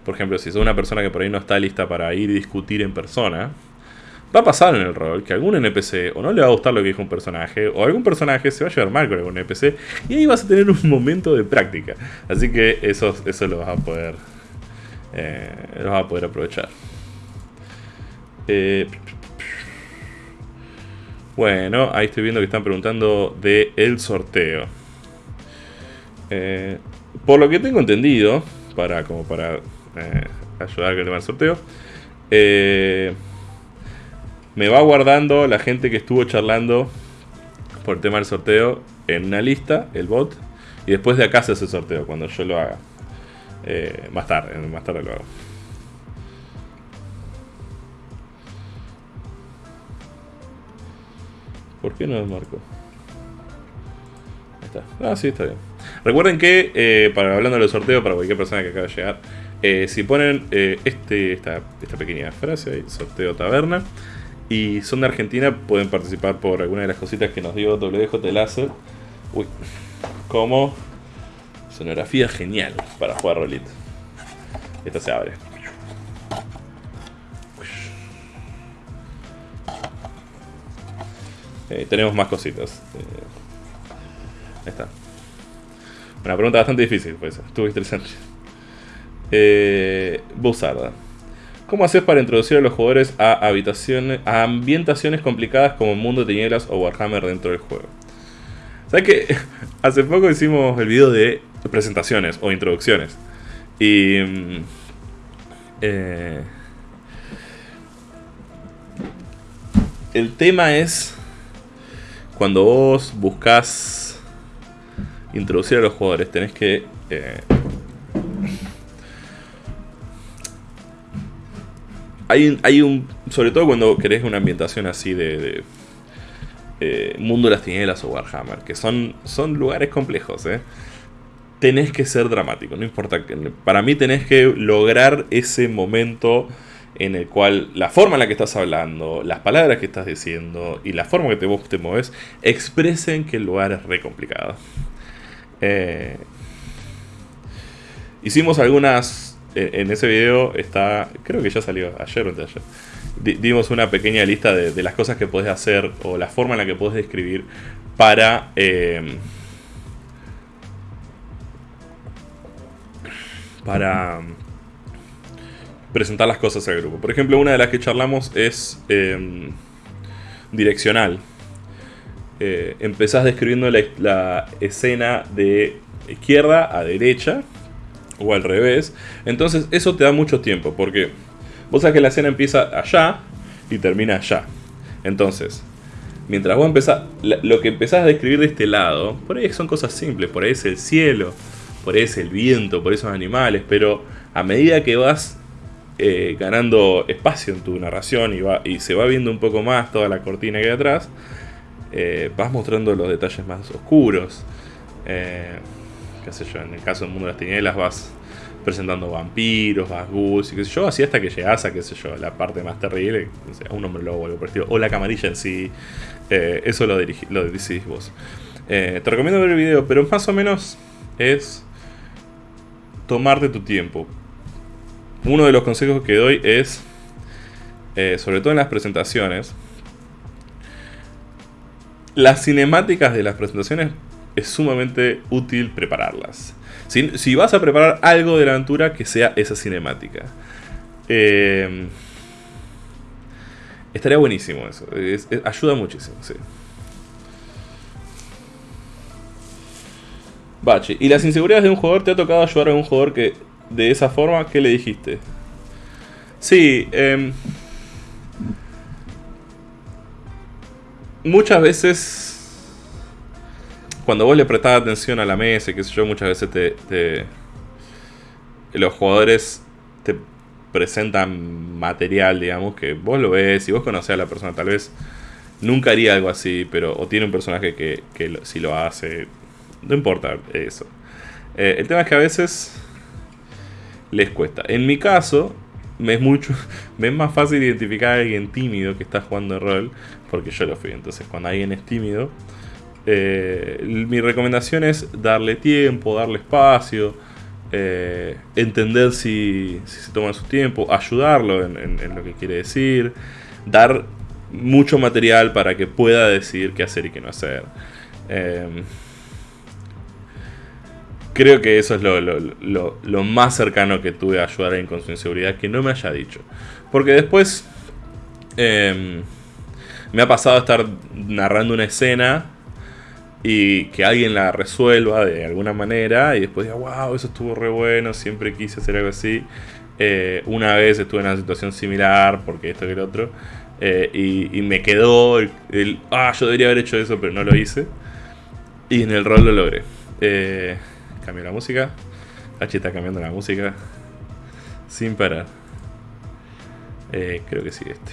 por ejemplo, si sos una persona que por ahí no está lista para ir y discutir en persona, va a pasar en el rol que algún NPC o no le va a gustar lo que dijo un personaje, o algún personaje se va a llevar mal con algún NPC, y ahí vas a tener un momento de práctica. Así que eso, eso lo vas a poder. Eh, lo vas a poder aprovechar. Eh, bueno, ahí estoy viendo que están preguntando de el sorteo. Eh, por lo que tengo entendido, para como para eh, ayudar con el tema del sorteo. Me va guardando la gente que estuvo charlando por el tema del sorteo en una lista, el bot, y después de acá se hace el sorteo cuando yo lo haga. Eh, más tarde, más tarde lo hago. ¿Por qué no desmarco? Ahí está. Ah, sí, está bien. Recuerden que, para hablando del sorteo, para cualquier persona que acaba de llegar, eh, si ponen eh, este, esta, pequeña frase, ahí, sorteo taberna, y son de Argentina, pueden participar por alguna de las cositas que nos dio WJ Láser. Uy, como sonografía genial para jugar rolito. Esta se abre. Eh, tenemos más cositas. ahí está. Una pregunta bastante difícil, pues. Estuvo interesante. Eh, ¿Cómo haces para introducir a los jugadores a, habitaciones, a ambientaciones complicadas como Mundo de Tinieblas o Warhammer dentro del juego? ¿Sabes que (laughs) Hace poco hicimos el video de presentaciones o introducciones. Y... Mm, eh, el tema es cuando vos buscas introducir a los jugadores, tenés que eh, hay, un. Sobre todo cuando querés una ambientación así de. Eh, Mundo de las Tinieblas o Warhammer, que son, son lugares complejos, ¿eh? Tenés que ser dramático, no importa. Para mí tenés que lograr ese momento en el cual la forma en la que estás hablando, las palabras que estás diciendo y la forma que te, vos te mueves expresen que el lugar es re complicado. Eh, hicimos algunas en ese video está, creo que ya salió ayer o ayer. Dimos una pequeña lista de, las cosas que puedes hacer o la forma en la que puedes describir para em, para presentar las cosas al grupo. Por ejemplo, una de las que charlamos es em, direccional. Eh, empezás describiendo la escena de izquierda a derecha o al revés. Entonces eso te da mucho tiempo porque vos sabés que la escena empieza allá y termina allá. Entonces, mientras vos empezás, lo que empezás a describir de este lado, por ahí son cosas simples, por ahí es el cielo, por ahí es el viento, por esos animales, pero a medida que vas eh, ganando espacio en tu narración y, va, y se va viendo un poco más toda la cortina que hay atrás, eh, vas mostrando los detalles más oscuros. Eh, qué sé yo, en el caso del mundo de las tinieblas vas presentando vampiros, vas ghouls y qué sé yo, así hasta que llegas a, qué sé yo, la parte más terrible, a un hombre lobo o algo o la camarilla en sí, eh, eso lo, decidís vos. Eh, te recomiendo ver el video, pero más o menos es tomarte tu tiempo. Uno de los consejos que doy es, eh, sobre todo en las presentaciones, las cinemáticas de las presentaciones es sumamente útil prepararlas. Si, vas a preparar algo de la aventura, que sea esa cinemática. Eh, estaría buenísimo eso. ayuda muchísimo, sí. Bache, ¿y las inseguridades de un jugador? ¿Te ha tocado ayudar a un jugador que de esa forma? ¿Qué le dijiste? Sí, em, muchas veces cuando vos le prestás atención a la mesa y qué sé yo, muchas veces te, los jugadores te presentan material, digamos, que vos lo ves y vos conocés a la persona, tal vez nunca haría algo así, pero o tiene un personaje que, que si lo hace, no importa eso. Eh, el tema es que a veces les cuesta. En mi caso, me es mucho (laughs) me es más fácil identificar a alguien tímido que está jugando rol, porque yo lo fui. Entonces, cuando alguien es tímido, eh, mi recomendación es darle tiempo, darle espacio, eh, entender si, se toma su tiempo, ayudarlo en, lo que quiere decir, dar mucho material para que pueda decidir qué hacer y qué no hacer. Em, creo que eso es lo, más cercano que tuve a ayudar a alguien con su inseguridad que no me haya dicho. Porque después em, me ha pasado estar narrando una escena y que alguien la resuelva de alguna manera y después diga, wow, eso estuvo re bueno, siempre quise hacer algo así. Eh, una vez estuve en una situación similar, porque esto que el otro, eh, y, me quedó el, ah, yo debería haber hecho eso, pero no lo hice. Y en el rol lo logré. Eh, la música. H está cambiando la música sin parar. creo que sí este.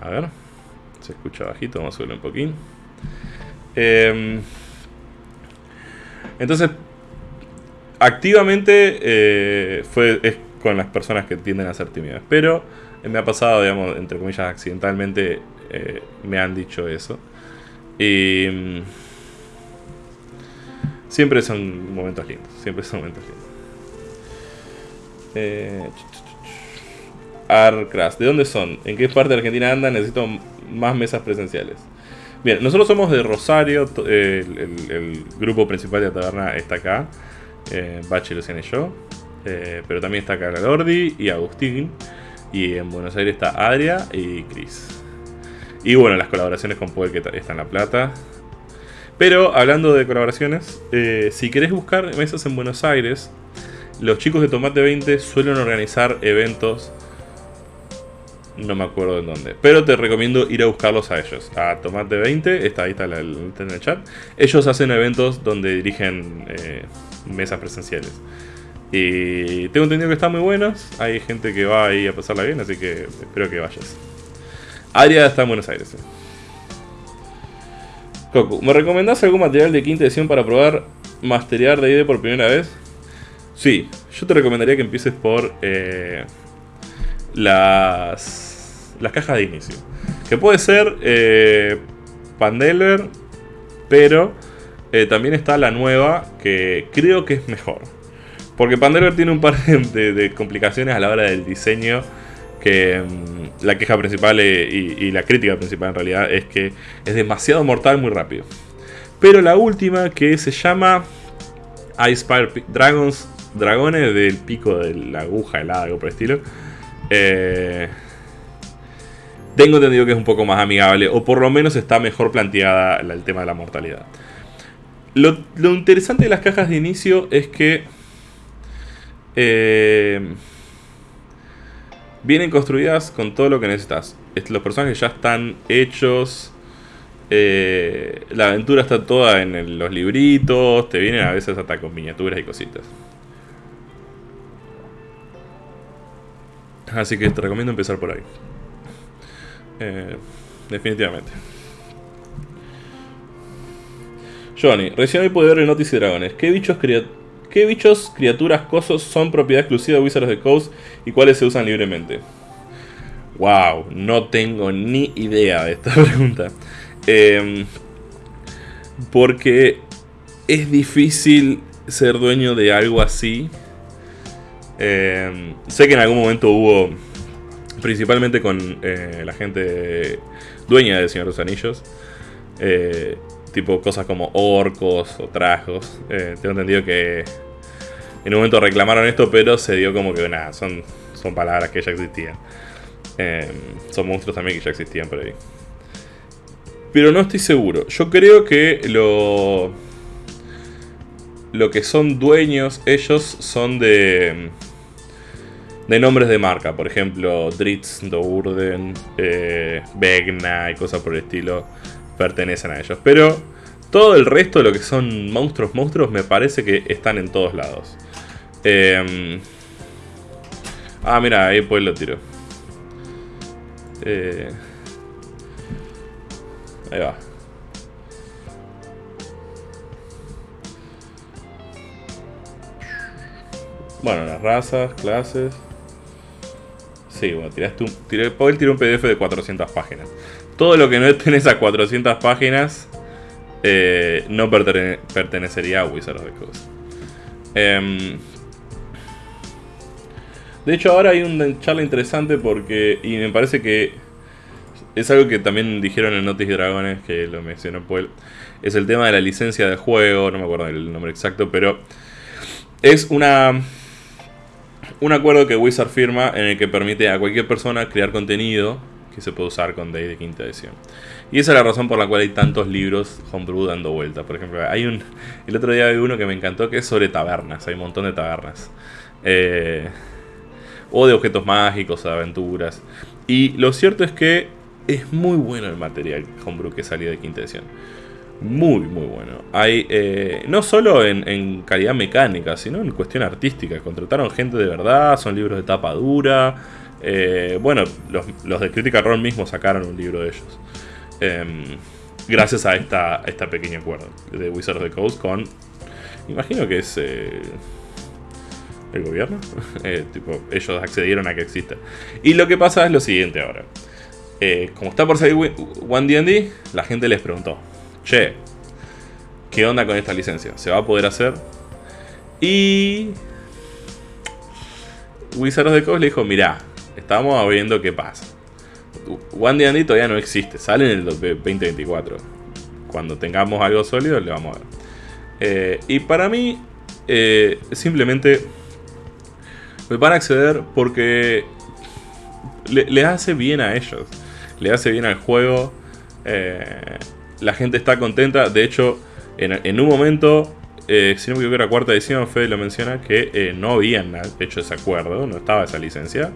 A ver. Se escucha bajito, vamos a subirlo un poquín. Em, entonces, activamente eh, fue, es con las personas que tienden a ser tímidas. Pero me ha pasado, digamos, entre comillas, accidentalmente, eh, me han dicho eso. Y mm, siempre son momentos lindos, siempre son momentos lindos. Eh, Arcras, ¿de dónde son? ¿En qué parte de Argentina andan? Necesito más mesas presenciales. Bien, nosotros somos de Rosario, el, grupo principal de la taberna está acá, eh, Bache, Luciana y yo, eh, pero también está acá Lordi y Agustín, y en Buenos Aires está Adria y Chris. Y bueno, las colaboraciones con Puel que está en La Plata, Pero hablando de colaboraciones, eh, si querés buscar mesas en Buenos Aires, los chicos de Tomate 20 suelen organizar eventos. No me acuerdo en dónde. Pero te recomiendo ir a buscarlos a ellos. A Tomate 20, está ahí está, el, en el chat. Ellos hacen eventos donde dirigen eh, mesas presenciales. Y tengo entendido que están muy buenos. Hay gente que va ahí a pasarla bien, así que espero que vayas. Aria está en Buenos Aires. Coco, ¿me recomendás algún material de quinta edición para probar masterear D&D por primera vez? Sí, yo te recomendaría que empieces por eh, las, las cajas de inicio. Que puede ser eh, pero eh, también está la nueva que creo que es mejor. Porque Pandeler tiene un par de, complicaciones a la hora del diseño. Que mm, la queja principal eh, y, la crítica principal en realidad es que es demasiado mortal muy rápido. Pero la última que se llama Ice Dragons, dragones del pico de la aguja helada, algo por el estilo. Eh, tengo entendido que es un poco más amigable, o por lo menos está mejor planteada el tema de la mortalidad. Lo, interesante de las cajas de inicio es que eh, vienen construidas con todo lo que necesitas. Los personajes ya están hechos. Eh, la aventura está toda en los libritos. Te vienen a veces hasta con miniaturas y cositas. Así que te recomiendo empezar por ahí. Eh, definitivamente. Johnny, recién hoy pude ver el Notice y Dragones. ¿Qué bichos ¿Qué bichos, criaturas, cosos son propiedad exclusiva de Wizards of the Coast y cuáles se usan libremente? Wow, no tengo ni idea de esta (laughs) pregunta. Em, porque es difícil ser dueño de algo así. Em, sé que en algún momento hubo, principalmente con eh, la gente dueña de Señor de los Anillos, eh, tipo cosas como orcos o trajos. Eh, tengo entendido que en un momento reclamaron esto, pero se dio como que nada, son, son palabras que ya existían. Eh, son monstruos también que ya existían por ahí. Pero no estoy seguro. Yo creo que lo. Lo que son dueños, ellos son de. De nombres de marca. Por ejemplo, Dritz, Dourden, eh, Vegna y cosas por el estilo pertenecen a ellos. Pero todo el resto de lo que son monstruos, monstruos, me parece que están en todos lados. Eh, ah, mira, ahí pues lo tiro. Eh, ahí va. Bueno, las razas, clases. Sí, bueno, tiraste un, Paul tiró un PDF de 400 páginas. Todo lo que no tenés a 400 páginas eh, no pertenecería a Wizard of the Coast. Eh, de hecho, ahora hay una charla interesante porque. Y me parece que. Es algo que también dijeron en Notis Dragones, que lo mencionó Paul. Es el tema de la licencia de juego, no me acuerdo el nombre exacto, pero. Es una. Un acuerdo que Wizard firma en el que permite a cualquier persona crear contenido que se puede usar con Day de quinta edición. Y esa es la razón por la cual hay tantos libros homebrew dando vuelta. Por ejemplo, hay un. El otro día vi uno que me encantó que es sobre tabernas. Hay un montón de tabernas. Eh o de objetos mágicos, aventuras. Y lo cierto es que es muy bueno el material homebrew que salió de quinta edición. Muy, muy bueno. Hay, eh, no solo en, calidad mecánica, sino en cuestión artística. Contrataron gente de verdad, son libros de tapa dura. Eh, bueno, los, de Critical Role mismos sacaron un libro de ellos. Em, gracias a esta, esta pequeña acuerdo de Wizards of the Coast con... Imagino que es... Eh, el gobierno. (laughs) Tipo, ellos accedieron a que exista. Y lo que pasa es lo siguiente ahora. Como está por salir One D&D, la gente les preguntó, che, ¿qué onda con esta licencia? ¿Se va a poder hacer? Y... Wizards the Coast le dijo, mirá, estamos viendo qué pasa. One D&D todavía no existe, sale en el 2024. Cuando tengamos algo sólido le vamos a ver. Eh, y para mí, simplemente van a acceder porque le, hace bien a ellos. Le hace bien al juego. Eh, la gente está contenta. De hecho, en, un momento, eh, si no me equivoco, la cuarta edición, Fede lo menciona, que eh, no habían hecho ese acuerdo, no estaba esa licencia,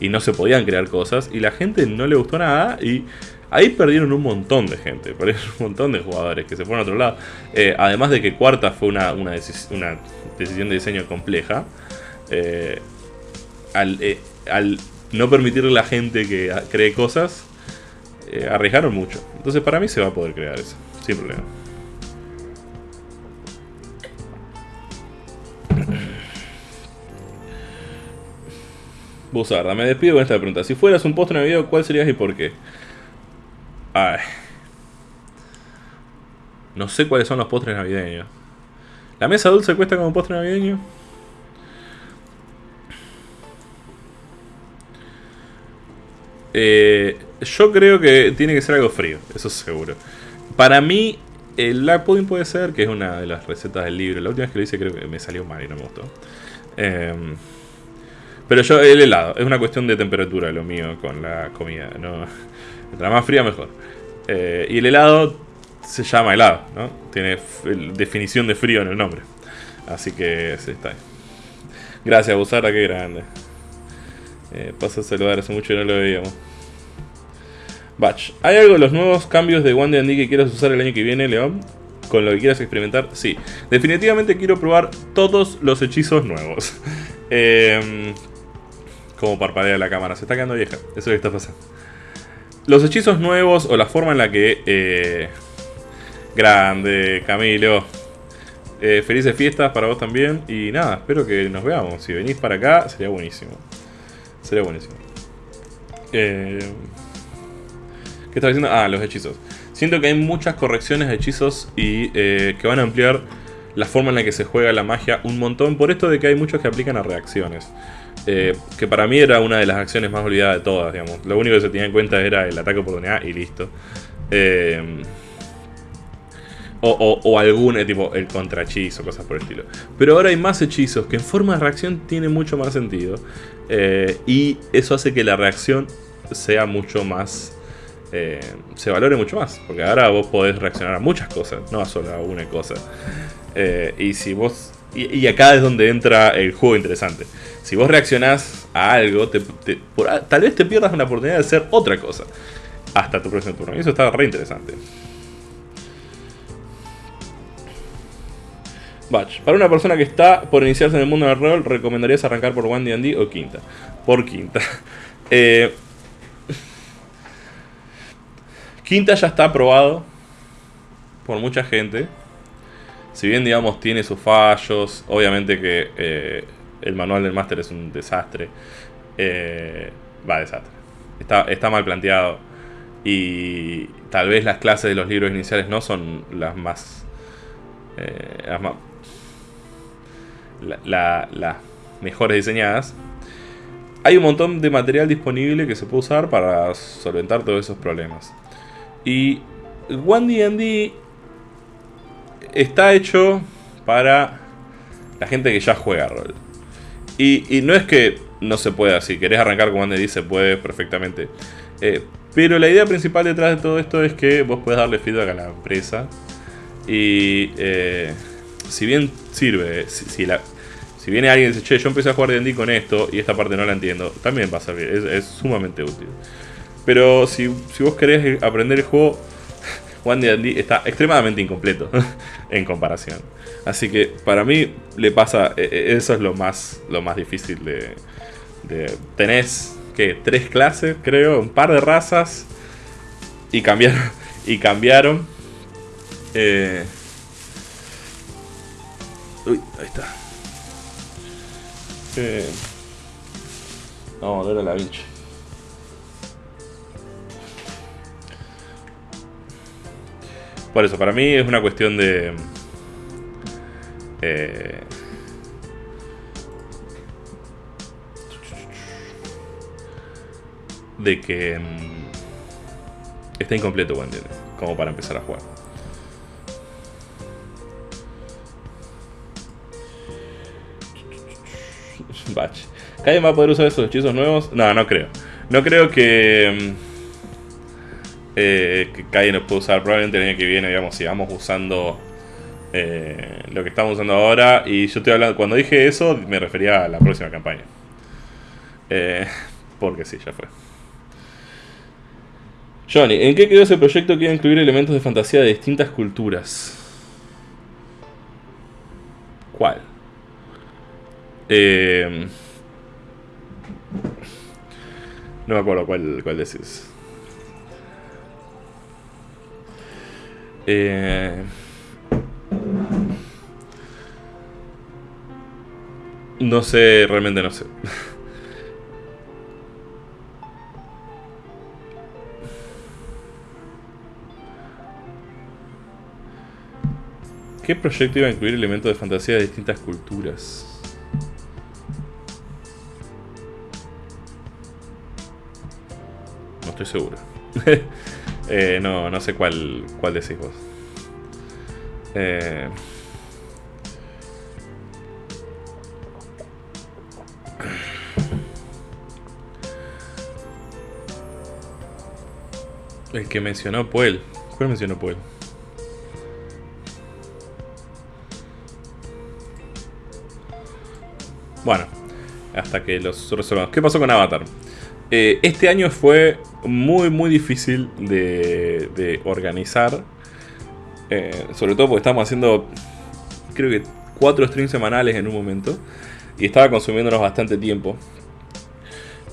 y no se podían crear cosas, y la gente no le gustó nada, y ahí perdieron un montón de gente, perdieron un montón de jugadores que se fueron a otro lado. Eh, además de que cuarta fue una, decisión de diseño compleja, al, al no permitirle a la gente que cree cosas, arriesgaron mucho. Entonces para mí se va a poder crear eso, sin problema. Buzarda, me despido con esta pregunta. Si fueras un postre navideño, ¿cuál serías y por qué? Ay. No sé cuáles son los postres navideños. ¿La mesa dulce cuesta como postre navideño? Eh, yo creo que tiene que ser algo frío, eso seguro. Para mí, el lag pudding puede ser, que es una de las recetas del libro. La última vez que lo hice creo que me salió mal y no me gustó. Eh, pero yo, el helado, es una cuestión de temperatura lo mío con la comida. ¿no? Mientras más fría, mejor. Eh, y el helado se llama helado, ¿no? Tiene definición de frío en el nombre. Así que sí, está. Gracias, Busara, qué grande. Eh, paso a saludar, hace mucho que no lo veíamos. Batch. ¿Hay algo de los nuevos cambios de One D que quieras usar el año que viene, León? Con lo que quieras experimentar, sí. Definitivamente quiero probar todos los hechizos nuevos. (laughs) eh, como parpadea la cámara. Se está quedando vieja. Eso es lo que está pasando. Los hechizos nuevos o la forma en la que... Eh, grande, Camilo. Eh, felices fiestas para vos también. Y nada, espero que nos veamos. Si venís para acá, sería buenísimo. Sería buenísimo. Eh, ¿Qué estaba diciendo? Ah, los hechizos. Siento que hay muchas correcciones de hechizos y que van a ampliar la forma en la que se juega la magia un montón. Por esto de que hay muchos que aplican a reacciones. Eh, que para mí era una de las acciones más olvidadas de todas, digamos. Lo único que se tenía en cuenta era el ataque oportunidad y listo. Eh, o, algún eh, tipo el contrahechizo, cosas por el estilo. Pero ahora hay más hechizos que en forma de reacción tiene mucho más sentido. Y eso hace que la reacción sea mucho más. se valore mucho más. Porque ahora vos podés reaccionar a muchas cosas, no a solo a una cosa. y si vos. y acá es donde entra el juego interesante si vos reaccionás a algo, tal vez te pierdas una oportunidad de hacer otra cosa hasta tu próximo turno. Y eso está re interesante. Batch. Para una persona que está por iniciarse en el mundo del rol, ¿recomendarías arrancar por One D&D o Quinta? Por Quinta. (laughs) Eh, Quinta ya está aprobado por mucha gente. Si bien, digamos, tiene sus fallos, obviamente que eh, el manual del máster es un desastre. Eh, va, desastre. Está, mal planteado. Y tal vez las clases de los libros iniciales no son las más... Eh, las, mejores diseñadas. Hay un montón de material disponible que se puede usar para solventar todos esos problemas. Y One D&D está hecho para la gente que ya juega rol. Y, no es que no se pueda, si querés arrancar con Andy se puede perfectamente. Eh, pero la idea principal detrás de todo esto es que vos puedes darle feedback a la empresa. Y eh, si bien sirve, si, la, si viene alguien y dice, che, yo empecé a jugar D&D con esto y esta parte no la entiendo, también va a es, sumamente útil. Pero si, si, vos querés aprender el juego, (laughs) One D&D está extremadamente incompleto (laughs) en comparación. Así que para mí le pasa, e, e, eso es lo más, lo más difícil de, de tenés que tres clases, creo, un par de razas y cambiaron (laughs) y cambiaron. Eh, uy, ahí está. Eh, vamos a ver a la bicha. Por eso, para mí es una cuestión de eh, de que mm, está incompleto Wendy, como para empezar a jugar. Batch. ¿Alguien va a poder usar esos hechizos nuevos? No, no creo. No creo que... Mm, eh, que Kai nos puede usar probablemente el año que viene, digamos, sigamos usando eh, lo que estamos usando ahora. Y yo estoy hablando, cuando dije eso, me refería a la próxima campaña. Eh, porque sí, ya fue. Johnny, ¿en qué quedó ese proyecto que iba a incluir elementos de fantasía de distintas culturas? ¿Cuál? Eh, no me acuerdo cuál, cuál decís. Eh, no sé, realmente no sé. ¿Qué proyecto iba a incluir elementos de fantasía de distintas culturas? Estoy seguro. (laughs) eh, no, no sé cuál, cuál decís vos. Eh... El que mencionó Puel. ¿Cuál mencionó Puel? Bueno, hasta que los resolvamos. ¿Qué pasó con Avatar? Eh, este año fue muy, muy difícil de, organizar. Eh, sobre todo porque estábamos haciendo, creo que, cuatro streams semanales en un momento. Y estaba consumiéndonos bastante tiempo.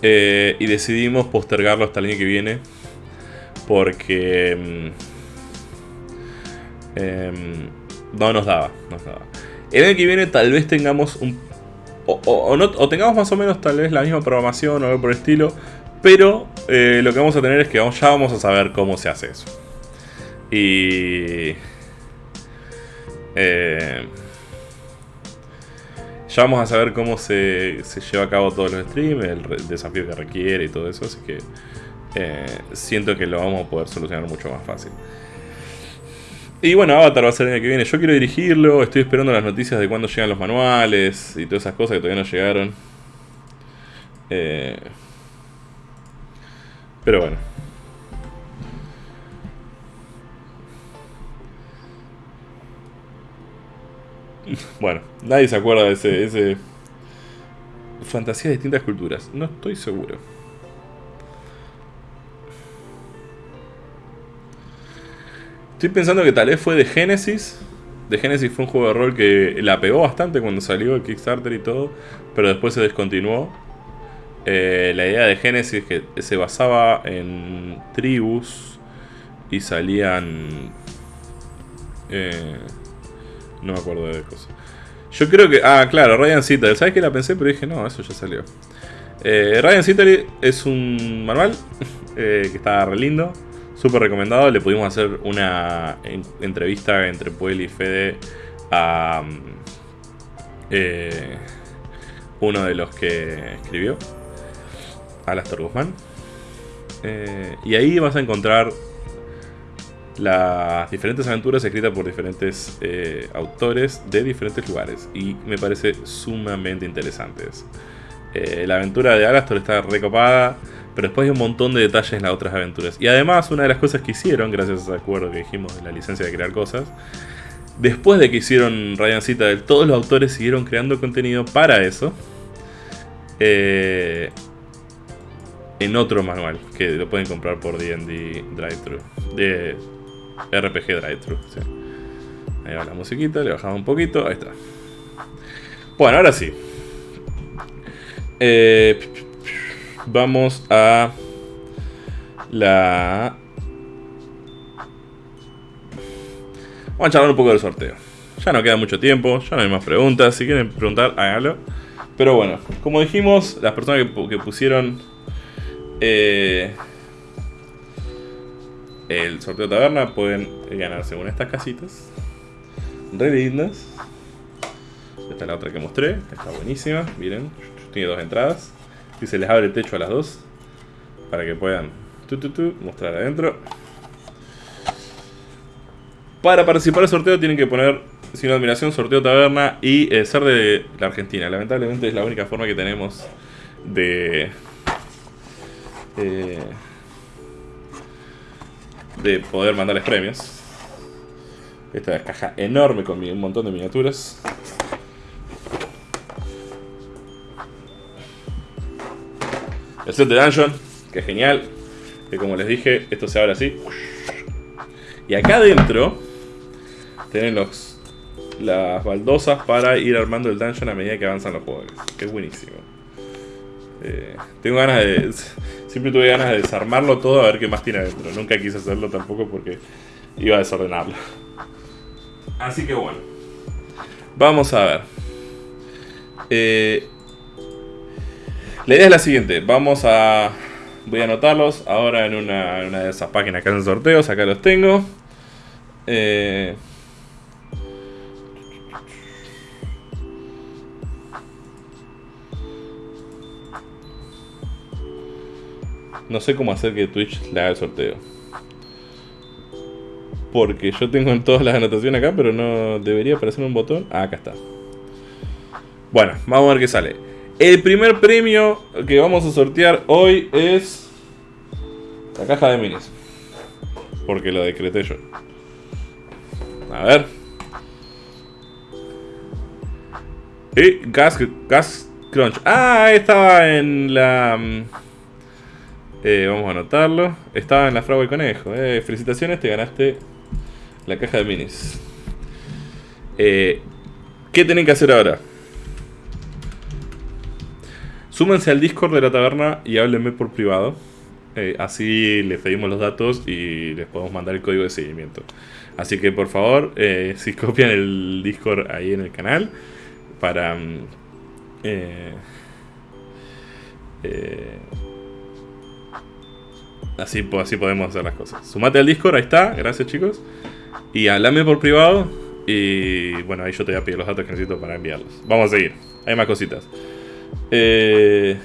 Eh, y decidimos postergarlo hasta el año que viene. Porque... Mm, em, no nos daba, no nos. El año que viene tal vez tengamos un o, tengamos más o menos tal vez la misma programación o algo por el estilo, pero eh, lo que vamos a tener es que ya vamos a saber cómo se hace eso. Y... Eh, ya vamos a saber cómo se, lleva a cabo todos los streams, el, desafío que requiere y todo eso, así que eh, siento que lo vamos a poder solucionar mucho más fácil. Y bueno, Avatar va a ser el año que viene. Yo quiero dirigirlo, estoy esperando las noticias de cuándo llegan los manuales y todas esas cosas que todavía no llegaron. Eh, pero bueno. (laughs) Bueno, nadie se acuerda de ese, ese... Fantasía de distintas culturas. No estoy seguro. Estoy pensando que tal vez fue de Genesis. De Genesis fue un juego de rol que la pegó bastante cuando salió el Kickstarter y todo, pero después se descontinuó. Eh, la idea de Genesis que se basaba en tribus y salían... Eh, no me acuerdo de cosas. Yo creo que... Ah, claro, Ryan Citadel. ¿Sabes que la pensé? Pero dije, no, eso ya salió. Eh, Ryan Citadel es un manual (laughs) que está re lindo. Súper recomendado, le pudimos hacer una entrevista entre Puel y Fede a eh, uno de los que escribió, Alastor Guzmán. Eh, y ahí vas a encontrar las diferentes aventuras escritas por diferentes eh, autores de diferentes lugares. Y me parece sumamente interesantes. la aventura de Alastor está recopada. Pero después hay un montón de detalles en las otras aventuras. Y además, una de las cosas que hicieron, gracias a ese acuerdo que dijimos de la licencia de crear cosas, después de que hicieron Ryan Citadel, todos los autores siguieron creando contenido para eso. Eh, en otro manual, que lo pueden comprar por D&D Drive-Thru. De RPG Drive-Thru, Ahí va la musiquita, le bajamos un poquito, ahí está. Bueno, ahora sí. Eh, vamos a la... Vamos a charlar un poco del sorteo. Ya no queda mucho tiempo, ya no hay más preguntas. Si quieren preguntar, háganlo. Pero bueno, como dijimos, las personas que, pusieron eh, el sorteo taberna pueden ganar según estas casitas. Re lindas. Esta es la otra que mostré, está buenísima. Miren, tiene dos entradas y se les abre el techo a las dos para que puedan mostrar adentro. Para participar del sorteo tienen que poner sin admiración sorteo taberna y eh, ser de la Argentina. Lamentablemente es la única forma que tenemos de... Eh, de poder mandarles premios. Esta es caja enorme con un montón de miniaturas. El set de Dungeon, que es genial. Que como les dije, esto se abre así. Y acá adentro tienen las baldosas para ir armando el dungeon a medida que avanzan los jugadores. Que es buenísimo. Eh, tengo ganas de... Siempre tuve ganas de desarmarlo todo a ver qué más tiene adentro. Nunca quise hacerlo tampoco porque iba a desordenarlo. Así que bueno. Vamos a ver. Eh, la idea es la siguiente. Vamos a... Voy a anotarlos ahora en una, una de esas páginas que hacen sorteos. Acá los tengo. Eh, no sé cómo hacer que Twitch le haga el sorteo. Porque yo tengo todas las anotaciones acá, pero no debería aparecer un botón. Ah, acá está. Bueno, vamos a ver qué sale. El primer premio que vamos a sortear hoy es la caja de minis. Porque lo decreté yo. A ver. Y Gas, gas Crunch. Ah, estaba en la... Eh, vamos a anotarlo. Estaba en la fragua y conejo. Eh, felicitaciones, te ganaste la caja de minis. Eh, ¿Qué tienen que hacer ahora? Súmense al Discord de la taberna y háblenme por privado. Así les pedimos los datos y les podemos mandar el código de seguimiento. Así que por favor, si copian el Discord ahí en el canal para... Mm, eh, así, podemos hacer las cosas. Sumate al Discord, ahí está, gracias chicos. Y hablame por privado y bueno, ahí yo te voy a pedir los datos que necesito para enviarlos. Vamos a seguir, hay más cositas. Eh,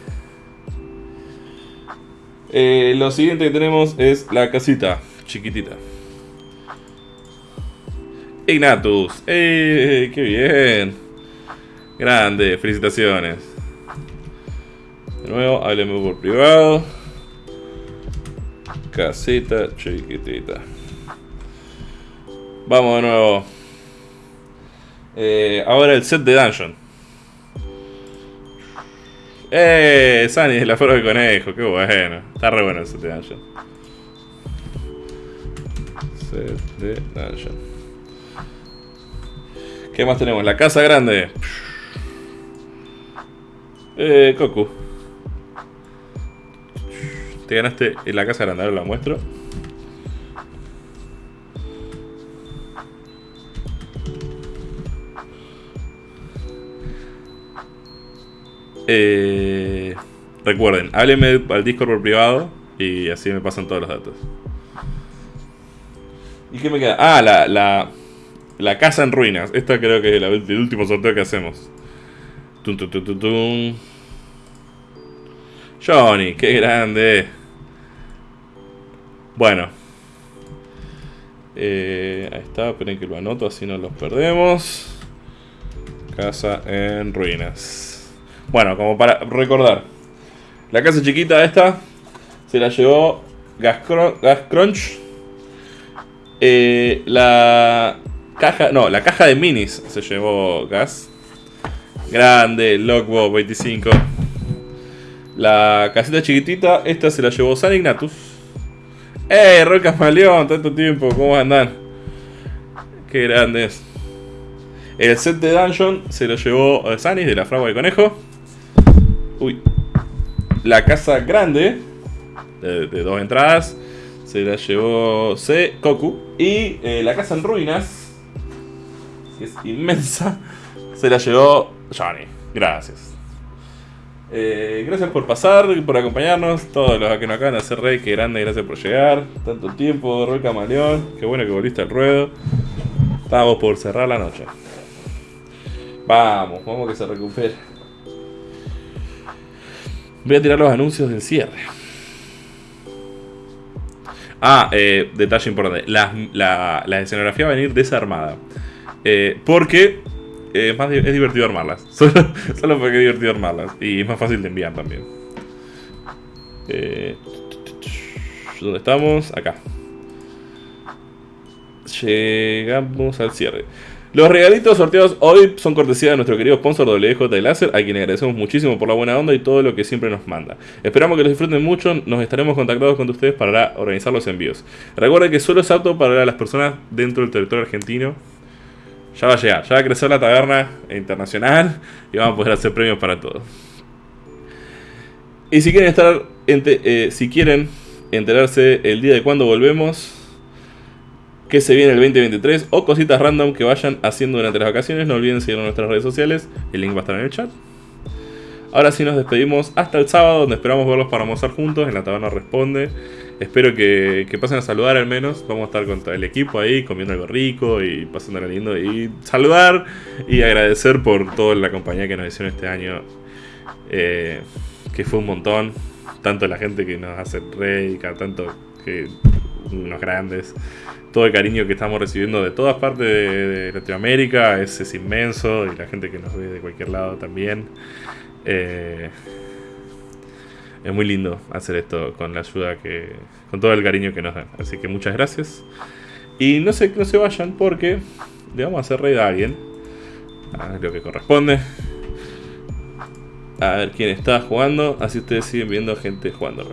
lo siguiente que tenemos es la casita chiquitita. Ignatus. ¡Eh! ¡Qué bien! Grande, felicitaciones. De nuevo, hábleme por privado. Casita chiquitita. Vamos de nuevo. Eh, ahora el set de dungeon. ¡Eh! Sunny de la forma de conejo, qué bueno. Está re bueno el set de dungeon. Set de dungeon. ¿Qué más tenemos? La casa grande. Eh, Coco. Te ganaste la casa grande, ahora la muestro. Eh, recuerden, háblenme al Discord por privado y así me pasan todos los datos. ¿Y qué me queda? Ah, la, la, la casa en ruinas. Esta creo que es el último sorteo que hacemos. Tum, tum, tum, tum, Johnny, qué grande. Bueno. Eh, ahí está, esperen que lo anoto, así no los perdemos. Casa en ruinas. Bueno, como para recordar. La casa chiquita esta se la llevó Gas. Eh, la Caja, no, la caja de minis se llevó Gas. Grande, Lockbow 25. La casita chiquitita, esta se la llevó San Ignatus. ¡Eh, Roca Camaleón! Tanto tiempo, ¿cómo andan? Qué grandes. El set de Dungeon se lo llevó eh, Sanis de la fragua de conejo. Uy. La casa grande, de, dos entradas, se la llevó C. Koku. Y eh, la casa en ruinas que es inmensa, se la llevó Johnny. Gracias. Eh, gracias por pasar, por acompañarnos. Todos los que nos acaban de hacer rey, que grande, gracias por llegar. Tanto tiempo, Roy Camaleón. Qué bueno que volviste al ruedo. Estamos por cerrar la noche. Vamos, vamos que se recupere. Voy a tirar los anuncios del cierre. Ah, eh, detalle importante. La, la, la escenografía va a venir desarmada. Eh, porque es, más, es divertido armarlas. (laughs) Solo, solo porque es divertido armarlas. Y es más fácil de enviar también. Eh, ¿Dónde estamos? Acá. llegamos al cierre. Los regalitos sorteados hoy son cortesía de nuestro querido sponsor WJ Láser, a quien agradecemos muchísimo por la buena onda y todo lo que siempre nos manda. Esperamos que los disfruten mucho, nos estaremos contactados con ustedes para organizar los envíos. Recuerden que solo es apto para las personas dentro del territorio argentino. Ya va a llegar, ya va a crecer la taberna internacional y vamos a poder hacer premios para todos. Y si quieren estar, eh, si quieren enterarse el día de cuando volvemos, que se viene el 2023 o cositas random que vayan haciendo durante las vacaciones. No olviden seguirnos en nuestras redes sociales, el link va a estar en el chat. Ahora sí nos despedimos hasta el sábado, donde esperamos verlos para almorzar juntos. En la taberna responde. Espero que, pasen a saludar al menos. Vamos a estar con todo el equipo ahí, comiendo algo rico y pasando lindo. Y saludar y agradecer por toda la compañía que nos hicieron este año. Eh, que fue un montón. Tanto la gente que nos hace rey, tanto que unos grandes. Todo el cariño que estamos recibiendo de todas partes de, Latinoamérica es, inmenso y la gente que nos ve de cualquier lado también. Eh, es muy lindo hacer esto con la ayuda que. con todo el cariño que nos dan. Así que muchas gracias. Y no se, no se vayan porque le vamos a hacer raid a alguien. A lo que corresponde. A ver quién está jugando. Así ustedes siguen viendo gente jugando.